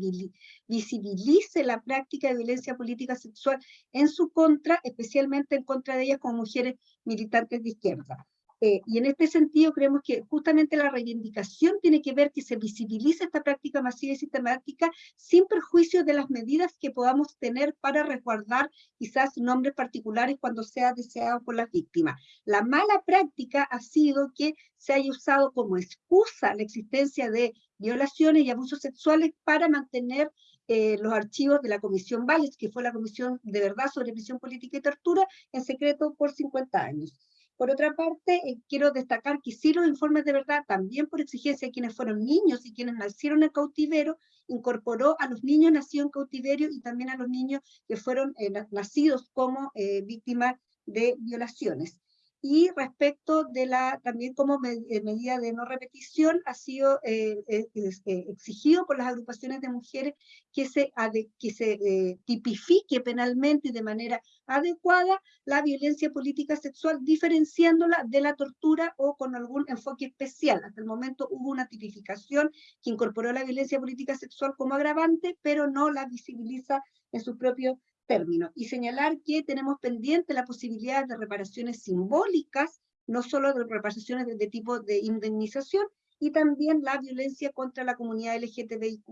visibilice la práctica de violencia política sexual en su contra, especialmente en contra de ellas como mujeres militantes de izquierda. Eh, y en este sentido creemos que justamente la reivindicación tiene que ver que se visibilice esta práctica masiva y sistemática sin perjuicio de las medidas que podamos tener para resguardar quizás nombres particulares cuando sea deseado por las víctimas. La mala práctica ha sido que se haya usado como excusa la existencia de violaciones y abusos sexuales para mantener eh, los archivos de la Comisión Valles, que fue la Comisión de Verdad sobre Prisión Política y Tortura, en secreto por 50 años. Por otra parte, eh, quiero destacar que sí los informes de verdad, también por exigencia de quienes fueron niños y quienes nacieron en cautiverio, incorporó a los niños nacidos en cautiverio y también a los niños que fueron eh, nacidos como eh, víctimas de violaciones. Y respecto de la, también como eh, medida de no repetición, ha sido eh, eh, exigido por las agrupaciones de mujeres que se, que se tipifique penalmente y de manera adecuada la violencia política sexual, diferenciándola de la tortura o con algún enfoque especial. Hasta el momento hubo una tipificación que incorporó la violencia política sexual como agravante, pero no la visibiliza en su propio término y señalar que tenemos pendiente la posibilidad de reparaciones simbólicas, no solo de reparaciones de, tipo de indemnización, y también la violencia contra la comunidad LGTBIQ+,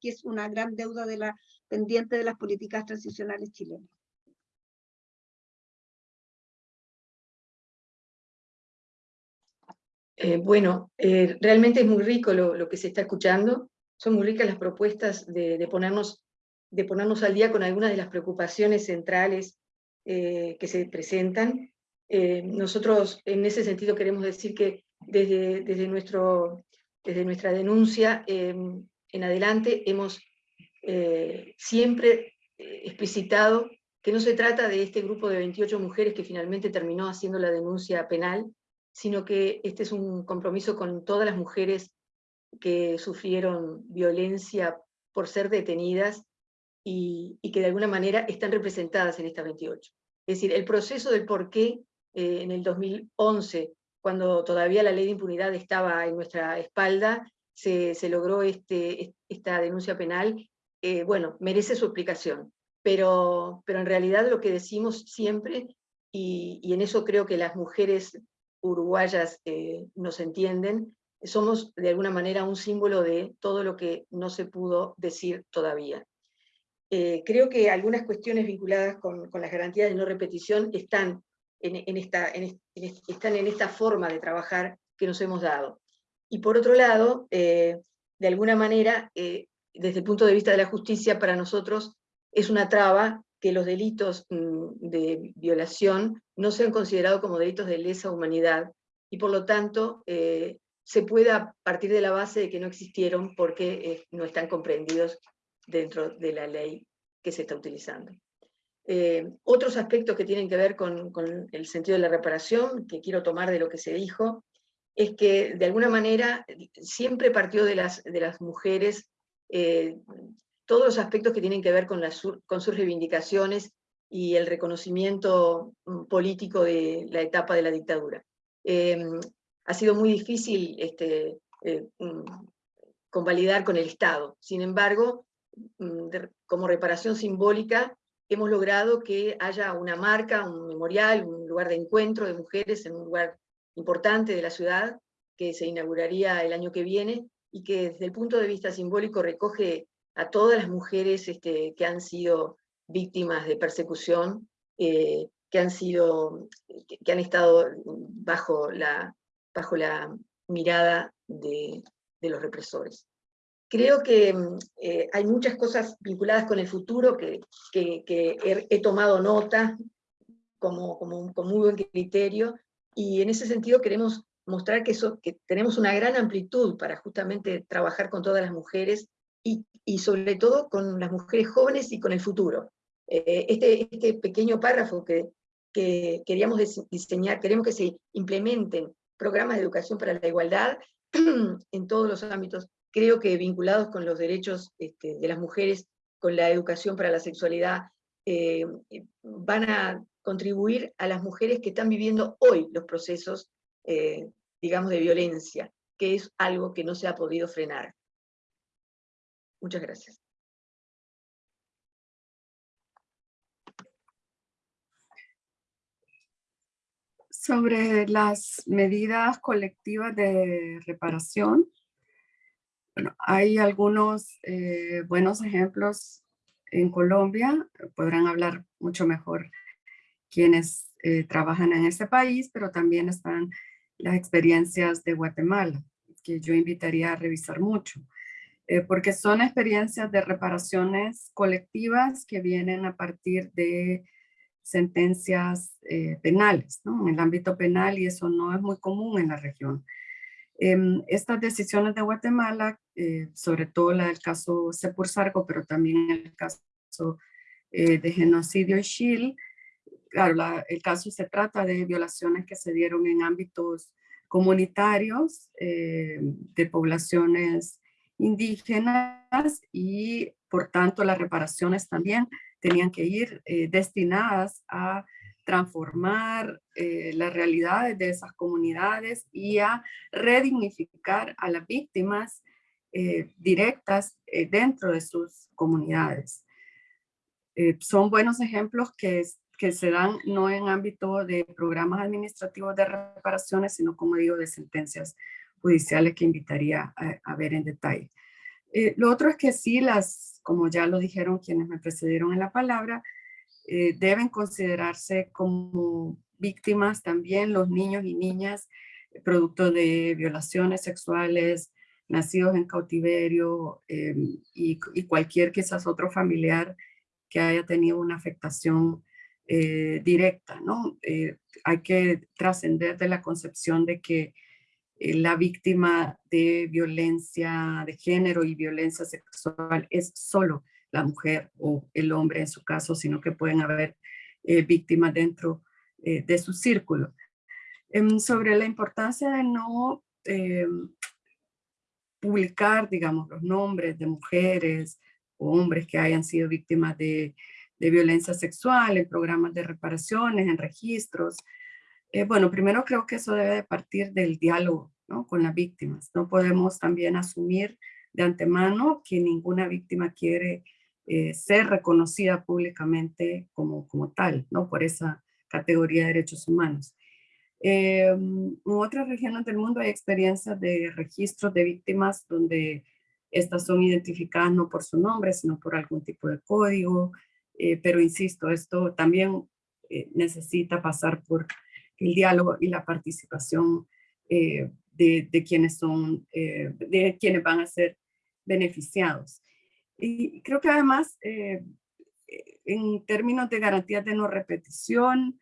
que es una gran deuda de la pendiente de las políticas transicionales chilenas. Eh, bueno, eh, realmente es muy rico lo, lo, que se está escuchando, son muy ricas las propuestas de, de ponernos de ponernos al día con algunas de las preocupaciones centrales eh, que se presentan. Eh, nosotros en ese sentido queremos decir que desde, desde, nuestro, desde nuestra denuncia em, en adelante hemos eh, siempre explicitado que no se trata de este grupo de 28 mujeres que finalmente terminó haciendo la denuncia penal, sino que este es un compromiso con todas las mujeres que sufrieron violencia por ser detenidas y, que de alguna manera están representadas en esta 28. Es decir, el proceso del por qué eh, en el 2011, cuando todavía la ley de impunidad estaba en nuestra espalda, se, logró este, esta denuncia penal, eh, bueno, merece su explicación. Pero, pero en realidad lo que decimos siempre, y, y en eso creo que las mujeres uruguayas eh, nos entienden, somos de alguna manera un símbolo de todo lo que no se pudo decir todavía. Eh, creo que algunas cuestiones vinculadas con, las garantías de no repetición están en, esta, forma de trabajar que nos hemos dado. Y por otro lado, eh, de alguna manera, eh, desde el punto de vista de la justicia, para nosotros es una traba que los delitos mm, de violación no sean considerados como delitos de lesa humanidad y por lo tanto se pueda partir de la base de que no existieron porque no están comprendidos dentro de la ley que se está utilizando. Eh, otros aspectos que tienen que ver con, el sentido de la reparación, que quiero tomar de lo que se dijo, es que de alguna manera siempre partió de las, de las mujeres todos los aspectos que tienen que ver con, las, con sus reivindicaciones y el reconocimiento mm, político de la etapa de la dictadura. Em, ha sido muy difícil este, eh, mm, convalidar con el Estado. Sin embargo, mm, como reparación simbólica, hemos logrado que haya una marca, un memorial, un lugar de encuentro de mujeres en un lugar importante de la ciudad, que se inauguraría el año que viene, y que desde el punto de vista simbólico recoge a todas las mujeres este, que han sido víctimas de persecución, eh, que, han sido, que, han estado bajo la, bajo la mirada de, los represores. Creo que eh, hay muchas cosas vinculadas con el futuro que, he, tomado nota como, como, con muy buen criterio, y en ese sentido queremos mostrar que, que tenemos una gran amplitud para justamente trabajar con todas las mujeres y, sobre todo con las mujeres jóvenes y con el futuro. Eh, este, este pequeño párrafo que, que queríamos diseñar, queremos que se implementen programas de educación para la igualdad en todos los ámbitos, creo que vinculados con los derechos este, de las mujeres, con la educación para la sexualidad, eh, van a contribuir a las mujeres que están viviendo hoy los procesos, eh, digamos, de violencia, que es algo que no se ha podido frenar. Muchas gracias. Sobre las medidas colectivas de reparación, bueno, hay algunos eh, buenos ejemplos en Colombia, podrán hablar mucho mejor quienes eh, trabajan en este país, pero también están las experiencias de Guatemala, que yo invitaría a revisar mucho. Eh, porque son experiencias de reparaciones colectivas que vienen a partir de sentencias eh, penales, ¿no? en el ámbito penal, y eso no es muy común en la región. Em, estas decisiones de Guatemala, eh, sobre todo la del caso Sepursargo, pero también el caso de genocidio Shil, claro, el caso se trata de violaciones que se dieron en ámbitos comunitarios de poblaciones indígenas y por tanto las reparaciones también tenían que ir eh, destinadas a transformar eh, las realidades de esas comunidades y a redignificar a las víctimas eh, directas dentro de sus comunidades. son buenos ejemplos que, que se dan no en ámbito de programas administrativos de reparaciones, sino como digo, de sentencias judiciales que invitaría a, ver en detalle. Eh, lo otro es que sí, las, como ya lo dijeron quienes me precedieron en la palabra, eh, deben considerarse como víctimas también los niños y niñas eh, producto de violaciones sexuales, nacidos en cautiverio y, y, cualquier quizás otro familiar que haya tenido una afectación directa, ¿no? hay que trascender de la concepción de que eh, la víctima de violencia de género y violencia sexual es solo la mujer o el hombre en su caso, sino que pueden haber eh, víctimas dentro eh, de su círculo. Em, sobre la importancia de no em, publicar, digamos, los nombres de mujeres o hombres que hayan sido víctimas de, violencia sexual en programas de reparaciones, en registros, eh, bueno, primero creo que eso debe partir del diálogo con las víctimas. No podemos también asumir de antemano que ninguna víctima quiere eh, ser reconocida públicamente como, como tal, ¿no? por esa categoría de derechos humanos. Eh, en otras regiones del mundo hay experiencias de registros de víctimas donde estas son identificadas no por su nombre, sino por algún tipo de código, pero insisto, esto también necesita pasar por el diálogo y la participación eh, de, quienes son, eh, de quienes van a ser beneficiados. Y creo que además eh, en términos de garantías de no repetición,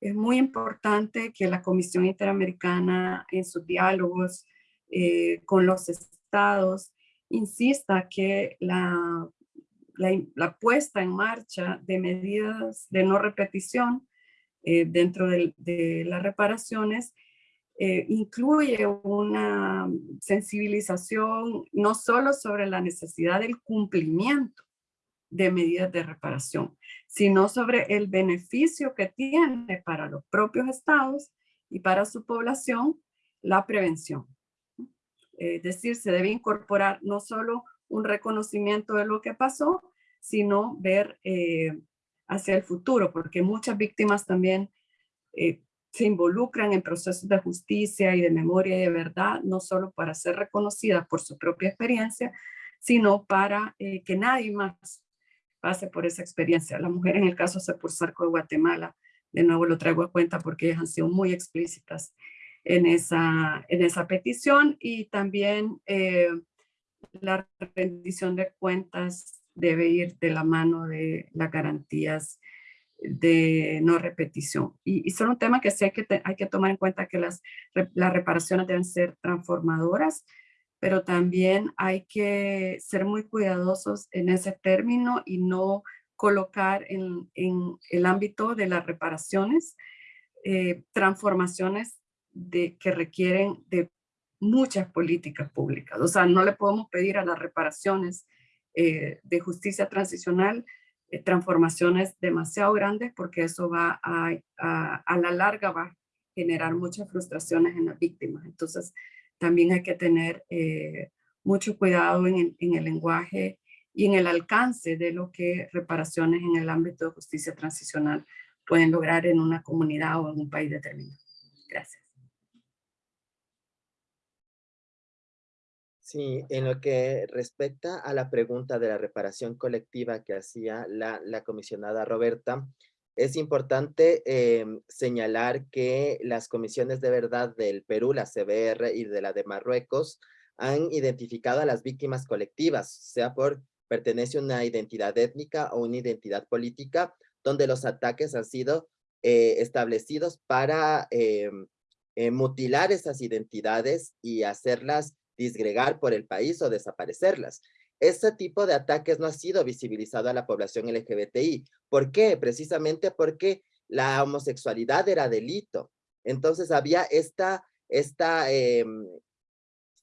es muy importante que la Comisión Interamericana en sus diálogos eh, con los estados insista que la, la, puesta en marcha de medidas de no repetición eh, dentro de, las reparaciones eh, incluye una sensibilización no solo sobre la necesidad del cumplimiento de medidas de reparación, sino sobre el beneficio que tiene para los propios estados y para su población la prevención. Es decir, se debe incorporar no solo un reconocimiento de lo que pasó, sino ver eh, hacia el futuro, porque muchas víctimas también eh, se involucran en procesos de justicia y de memoria y de verdad, no solo para ser reconocidas por su propia experiencia, sino para eh, que nadie más pase por esa experiencia. La mujer en el caso Sepulsarco de Guatemala, de nuevo lo traigo a cuenta porque ellas han sido muy explícitas en esa, en esa petición y también eh, la rendición de cuentas debe ir de la mano de las garantías de no repetición. Y, son un tema que sí hay que, hay que tomar en cuenta que las, las reparaciones deben ser transformadoras, pero también hay que ser muy cuidadosos en ese término y no colocar en, el ámbito de las reparaciones eh, transformaciones de, que requieren de muchas políticas públicas. O sea, no le podemos pedir a las reparaciones eh, de justicia transicional transformaciones demasiado grandes porque eso va a, a, a la larga va a generar muchas frustraciones en las víctimas. Entonces, también hay que tener eh, mucho cuidado en en el, lenguaje y en el alcance de lo que reparaciones en el ámbito de justicia transicional pueden lograr en una comunidad o en un país determinado. Gracias. Sí, en lo que respecta a la pregunta de la reparación colectiva que hacía la, comisionada Roberta, es importante em, señalar que las comisiones de verdad del Perú, la CBR y de la de Marruecos, han identificado a las víctimas colectivas, sea por pertenece a una identidad étnica o una identidad política, donde los ataques han sido eh, establecidos para em, eh, mutilar esas identidades y hacerlas disgregar por el país o desaparecerlas. Ese tipo de ataques no ha sido visibilizado a la población LGBTI. ¿Por qué? Precisamente porque la homosexualidad era delito. Entonces había esta, esta em,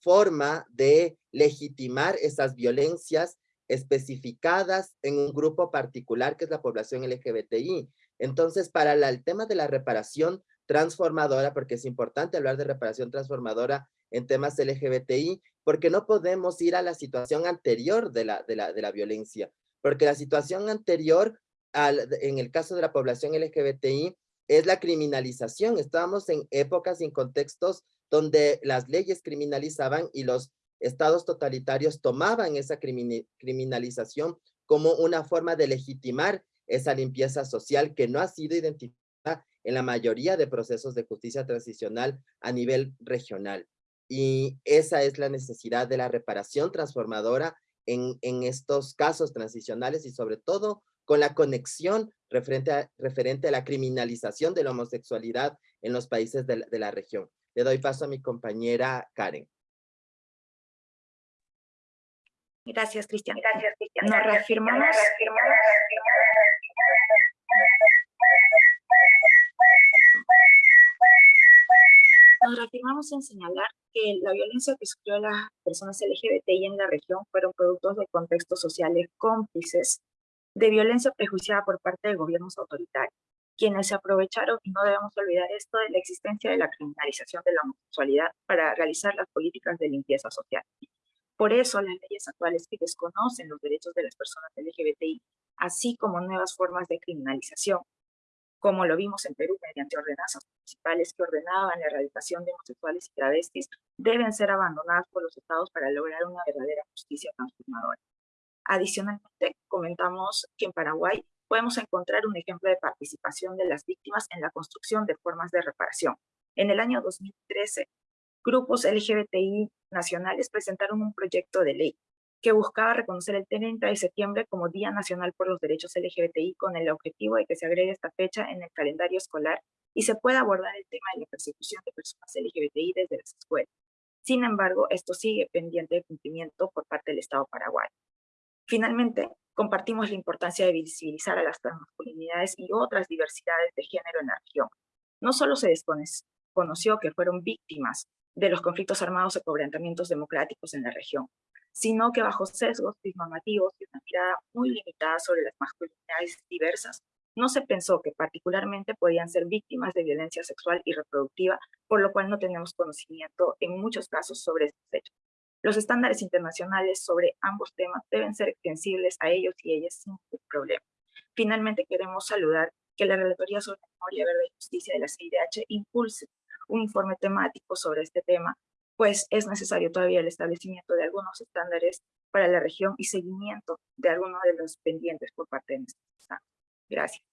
forma de legitimar esas violencias especificadas en un grupo particular que es la población LGBTI. Entonces, para el tema de la reparación transformadora, porque es importante hablar de reparación transformadora en temas LGBTI, porque no podemos ir a la situación anterior de la, de la, de la violencia, porque la situación anterior, al, en el caso de la población LGBTI, es la criminalización. Estábamos en épocas y en contextos donde las leyes criminalizaban y los estados totalitarios tomaban esa criminalización como una forma de legitimar esa limpieza social que no ha sido identificada en la mayoría de procesos de justicia transicional a nivel regional. Y esa es la necesidad de la reparación transformadora en, en estos casos transicionales y sobre todo con la conexión referente a, referente a la criminalización de la homosexualidad en los países de, de la región. Le doy paso a mi compañera Karen. Gracias, Cristian. Gracias, Cristian. Nos reafirmamos, Nos reafirmamos en señalar que la violencia que sufrió las personas LGBTI en la región fueron productos de contextos sociales cómplices de violencia prejuiciada por parte de gobiernos autoritarios, quienes se aprovecharon, y no debemos olvidar esto, de la existencia de la criminalización de la homosexualidad para realizar las políticas de limpieza social. Por eso las leyes actuales que desconocen los derechos de las personas LGBTI, así como nuevas formas de criminalización, como lo vimos en Perú mediante ordenanzas municipales que ordenaban la erradicación de homosexuales y travestis, deben ser abandonadas por los estados para lograr una verdadera justicia transformadora. Adicionalmente, comentamos que en Paraguay podemos encontrar un ejemplo de participación de las víctimas en la construcción de formas de reparación. En el año 2013, grupos LGBTI nacionales presentaron un proyecto de ley que buscaba reconocer el 30 de septiembre como Día Nacional por los Derechos LGBTI con el objetivo de que se agregue esta fecha en el calendario escolar y se pueda abordar el tema de la persecución de personas LGBTI desde las escuelas. Sin embargo, esto sigue pendiente de cumplimiento por parte del Estado paraguayo. Finalmente, compartimos la importancia de visibilizar a las transmasculinidades y otras diversidades de género en la región. No solo se desconoció que fueron víctimas de los conflictos armados o quebrantamientos democráticos en la región, sino que bajo sesgos disnormativos y una mirada muy limitada sobre las masculinidades diversas, no se pensó que particularmente podían ser víctimas de violencia sexual y reproductiva, por lo cual no tenemos conocimiento en muchos casos sobre estos hechos. Los estándares internacionales sobre ambos temas deben ser extensibles a ellos y ellas sin ningún problema. Finalmente queremos saludar que la Relatoría sobre Memoria, Verdad y Justicia de la CIDH impulse un informe temático sobre este tema pues es necesario todavía el establecimiento de algunos estándares para la región y seguimiento de algunos de los pendientes por parte de nuestro Estado. Gracias.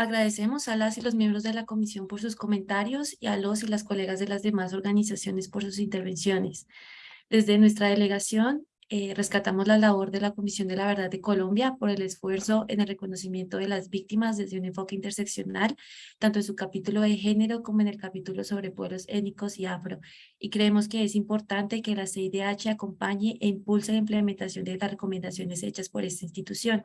Agradecemos a las y los miembros de la comisión por sus comentarios y a los y las colegas de las demás organizaciones por sus intervenciones. Desde nuestra delegación eh, rescatamos la labor de la Comisión de la Verdad de Colombia por el esfuerzo en el reconocimiento de las víctimas desde un enfoque interseccional, tanto en su capítulo de género como en el capítulo sobre pueblos étnicos y afro. Y creemos que es importante que la CIDH acompañe e impulse la implementación de las recomendaciones hechas por esta institución.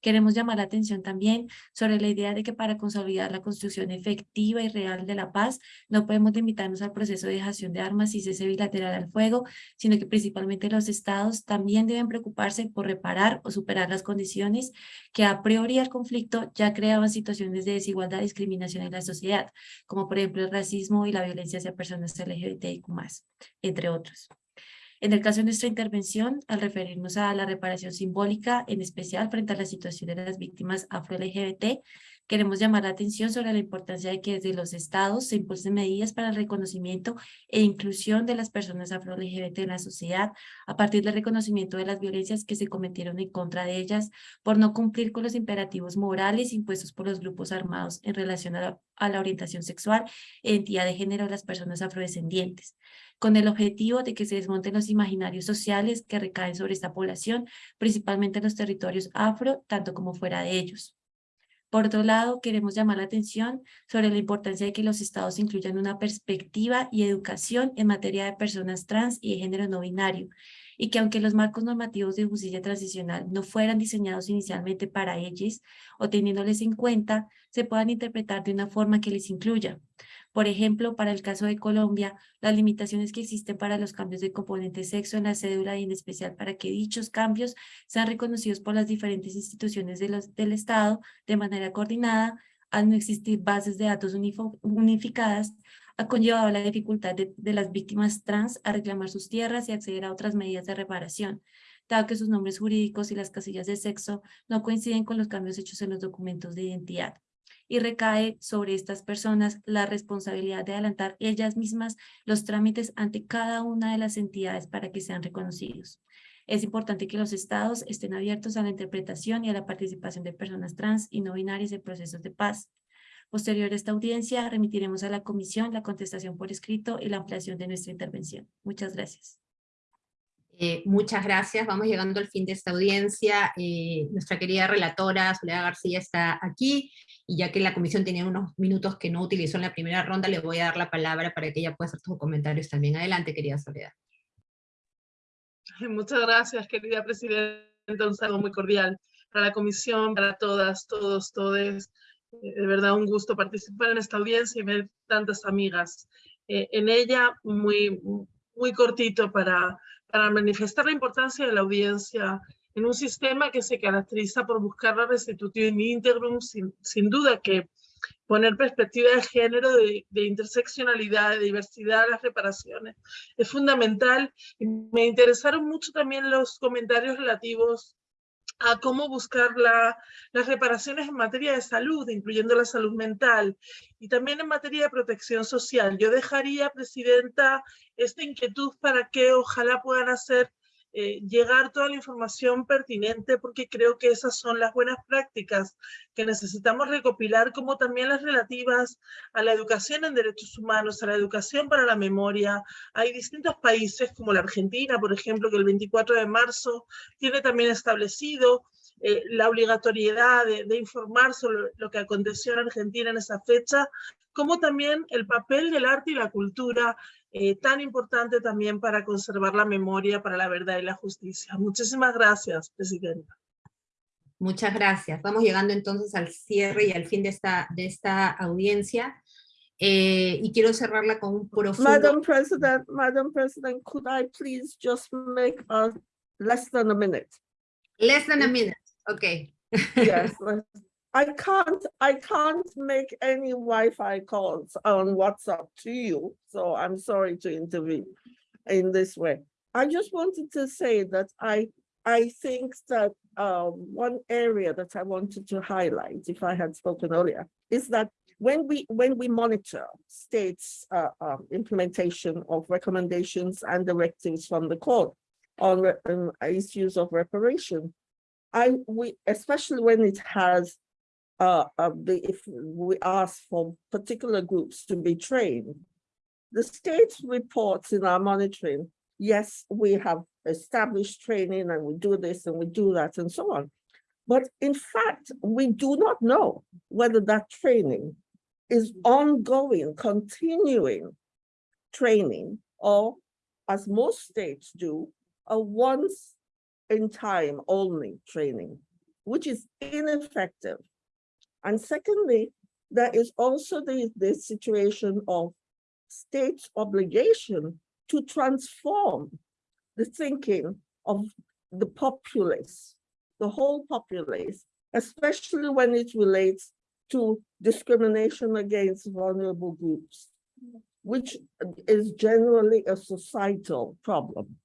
Queremos llamar la atención también sobre la idea de que para consolidar la construcción efectiva y real de la paz, no podemos limitarnos al proceso de dejación de armas y cese bilateral al fuego, sino que principalmente los estados también deben preocuparse por reparar o superar las condiciones que a priori el conflicto ya creaban situaciones de desigualdad discriminación en la sociedad, como por ejemplo el racismo y la violencia hacia personas LGBTIQ+, entre otros. En el caso de nuestra intervención, al referirnos a la reparación simbólica, en especial frente a la situación de las víctimas afro-LGBT, queremos llamar la atención sobre la importancia de que desde los estados se impulsen medidas para el reconocimiento e inclusión de las personas afro-LGBT en la sociedad a partir del reconocimiento de las violencias que se cometieron en contra de ellas por no cumplir con los imperativos morales impuestos por los grupos armados en relación a la, a la orientación sexual e identidad de género de las personas afrodescendientes con el objetivo de que se desmonten los imaginarios sociales que recaen sobre esta población, principalmente en los territorios afro, tanto como fuera de ellos. Por otro lado, queremos llamar la atención sobre la importancia de que los estados incluyan una perspectiva y educación en materia de personas trans y de género no binario, y que aunque los marcos normativos de justicia transicional no fueran diseñados inicialmente para ellos o teniéndoles en cuenta, se puedan interpretar de una forma que les incluya. Por ejemplo, para el caso de Colombia, las limitaciones que existen para los cambios de componente sexo en la cédula y en especial para que dichos cambios sean reconocidos por las diferentes instituciones del Estado de manera coordinada, al no existir bases de datos unificadas, ha conllevado la dificultad de, de, las víctimas trans a reclamar sus tierras y acceder a otras medidas de reparación, dado que sus nombres jurídicos y las casillas de sexo no coinciden con los cambios hechos en los documentos de identidad y recae sobre estas personas la responsabilidad de adelantar ellas mismas los trámites ante cada una de las entidades para que sean reconocidos. Es importante que los estados estén abiertos a la interpretación y a la participación de personas trans y no binarias en procesos de paz. Posterior a esta audiencia, remitiremos a la comisión la contestación por escrito y la ampliación de nuestra intervención. Muchas gracias. Eh, muchas gracias, vamos llegando al fin de esta audiencia. Eh, nuestra querida relatora Soledad García está aquí, y ya que la comisión tenía unos minutos que no utilizó en la primera ronda, le voy a dar la palabra para que ella pueda hacer sus comentarios también. Adelante, querida Soledad. Muchas gracias, querida Presidenta, un saludo muy cordial para la comisión, para todas, todos, todes. Eh, de verdad, un gusto participar en esta audiencia y ver tantas amigas en ella, muy, muy cortito para para manifestar la importancia de la audiencia en un sistema que se caracteriza por buscar la restitución íntegrum, sin, sin duda que poner perspectiva de género, de, de, interseccionalidad, de diversidad a las reparaciones es fundamental. Me interesaron mucho también los comentarios relativos a cómo buscar la, las reparaciones en materia de salud, incluyendo la salud mental, y también en materia de protección social. Yo dejaría, Presidenta, esta inquietud para que ojalá puedan hacer eh, llegar toda la información pertinente porque creo que esas son las buenas prácticas que necesitamos recopilar, como también las relativas a la educación en derechos humanos, a la educación para la memoria. Hay distintos países como la Argentina, por ejemplo, que el 24 de marzo tiene también establecido eh, la obligatoriedad de, informar sobre lo que aconteció en Argentina en esa fecha, como también el papel del arte y la cultura, eh, tan importante también para conservar la memoria, para la verdad y la justicia. Muchísimas gracias, Presidenta. Muchas gracias. Vamos llegando entonces al cierre y al fin de esta, de esta audiencia. Eh, y quiero cerrarla con un profundo... Madam President, Madam President, could I please just make a less than a minute? Less than a minute. Okay. yes, I can't I can't make any Wi-Fi calls on WhatsApp to you, so I'm sorry to intervene in this way. I just wanted to say that I I think that um, one area that I wanted to highlight, if I had spoken earlier, is that when we when we monitor states uh, um, implementation of recommendations and directives from the court on um, issues of reparation, I we especially when it has uh, uh if we ask for particular groups to be trained, the state reports in our monitoring, yes, we have established training and we do this and we do that and so on. But in fact, we do not know whether that training is ongoing, continuing training, or as most states do, a once in time only training, which is ineffective. And secondly, there is also the, the situation of state's obligation to transform the thinking of the populace, the whole populace, especially when it relates to discrimination against vulnerable groups, which is generally a societal problem.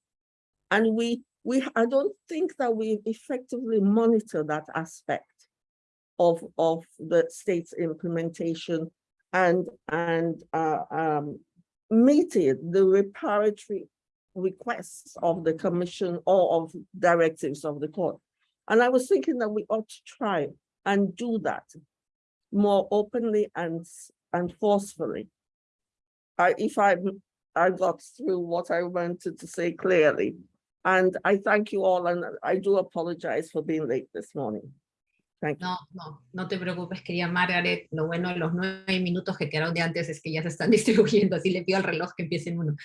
And we we I don't think that we effectively monitor that aspect of of the state's implementation and and uh, um, the reparatory requests of the commission or of directives of the court. And I was thinking that we ought to try and do that more openly and and forcefully. I, if I I got through what I wanted to say clearly, and I thank you all, and I do apologize for being late this morning. No, no, no te preocupes, querida Margaret. Lo bueno de los nueve minutos que quedaron de antes es que ya se están distribuyendo, así le pido al reloj que empiece en uno.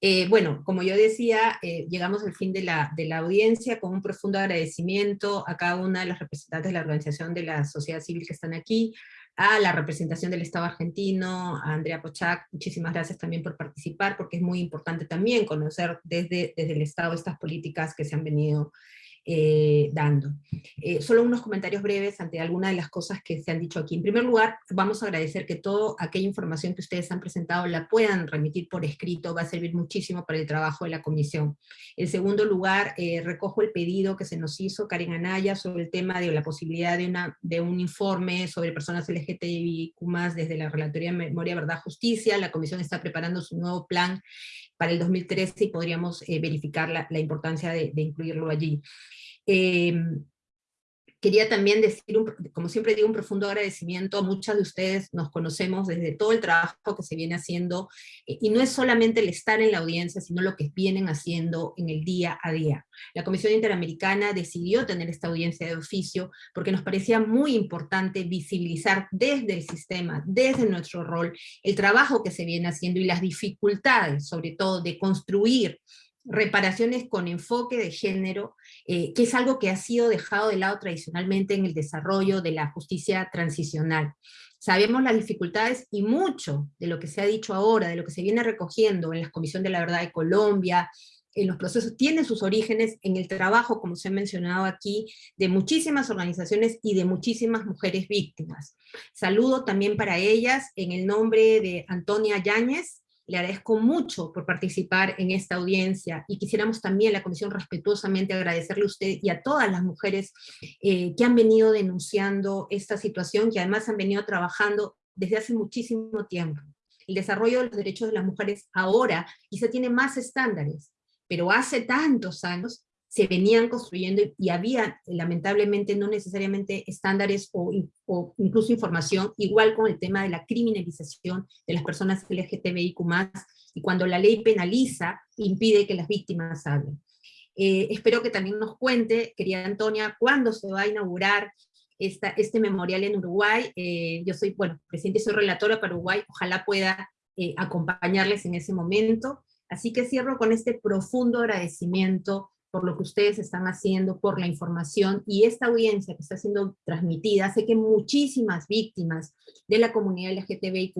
Eh, bueno, como yo decía, eh, llegamos al fin de la, de la audiencia con un profundo agradecimiento a cada una de las representantes de la organización de la sociedad civil que están aquí, a la representación del Estado argentino, a Andrea Pochac, muchísimas gracias también por participar, porque es muy importante también conocer desde, desde el Estado estas políticas que se han venido eh, dando. Eh, solo unos comentarios breves ante algunas de las cosas que se han dicho aquí. En primer lugar, vamos a agradecer que toda aquella información que ustedes han presentado la puedan remitir por escrito, va a servir muchísimo para el trabajo de la comisión. En segundo lugar, eh, recojo el pedido que se nos hizo Karen Anaya sobre el tema de la posibilidad de, una, de un informe sobre personas LGTBIQ+, desde la Relatoría de Memoria, Verdad, Justicia. La comisión está preparando su nuevo plan para el 2013 y podríamos verificar la, importancia de, de incluirlo allí. Em, quería también decir, como siempre digo, un profundo agradecimiento a muchas de ustedes, nos conocemos desde todo el trabajo que se viene haciendo, eh, y no es solamente el estar en la audiencia, sino lo que vienen haciendo en el día a día. La Comisión Interamericana decidió tener esta audiencia de oficio porque nos parecía muy importante visibilizar desde el sistema, desde nuestro rol, el trabajo que se viene haciendo y las dificultades, sobre todo, de construir reparaciones con enfoque de género, eh, que es algo que ha sido dejado de lado tradicionalmente en el desarrollo de la justicia transicional. Sabemos las dificultades y mucho de lo que se ha dicho ahora, de lo que se viene recogiendo en la Comisión de la Verdad de Colombia, en los procesos, tiene sus orígenes en el trabajo, como se ha mencionado aquí, de muchísimas organizaciones y de muchísimas mujeres víctimas. Saludo también para ellas en el nombre de Antonia Yáñez, le agradezco mucho por participar en esta audiencia y quisiéramos también la comisión respetuosamente agradecerle a usted y a todas las mujeres eh, que han venido denunciando esta situación, que además han venido trabajando desde hace muchísimo tiempo. El desarrollo de los derechos de las mujeres ahora quizá tiene más estándares, pero hace tantos años se venían construyendo y, había lamentablemente no necesariamente estándares o, in- o incluso información, igual con el tema de la criminalización de las personas LGTBIQ+, y cuando la ley penaliza, impide que las víctimas hablen. Eh, espero que también nos cuente, querida Antonia, cuándo se va a inaugurar esta, este memorial en Uruguay. Eh, yo soy, bueno, presidente, soy relatora para Uruguay, ojalá pueda eh, acompañarles en ese momento. Así que cierro con este profundo agradecimiento por lo que ustedes están haciendo, por la información, y esta audiencia que está siendo transmitida, sé que muchísimas víctimas de la comunidad LGTBIQ+,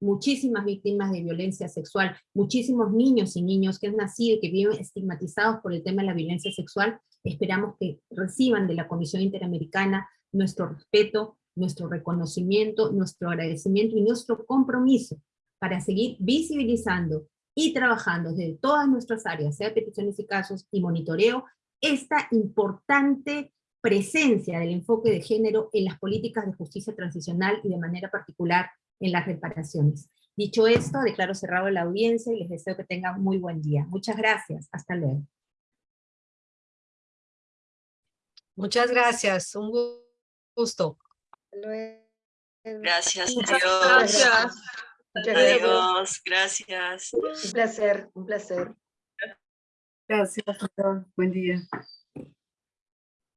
muchísimas víctimas de violencia sexual, muchísimos niños y niños que han nacido y que viven estigmatizados por el tema de la violencia sexual, esperamos que reciban de la Comisión Interamericana nuestro respeto, nuestro reconocimiento, nuestro agradecimiento y nuestro compromiso para seguir visibilizando y trabajando desde todas nuestras áreas, sea peticiones y casos y monitoreo, esta importante presencia del enfoque de género en las políticas de justicia transicional y de manera particular en las reparaciones. Dicho esto, declaro cerrado la audiencia y les deseo que tengan muy buen día. Muchas gracias. Hasta luego. Muchas gracias, un gu- gusto. Gracias, gracias. Muchas gracias. Adiós, gracias. Un placer, un placer. Gracias, doctor. Buen día.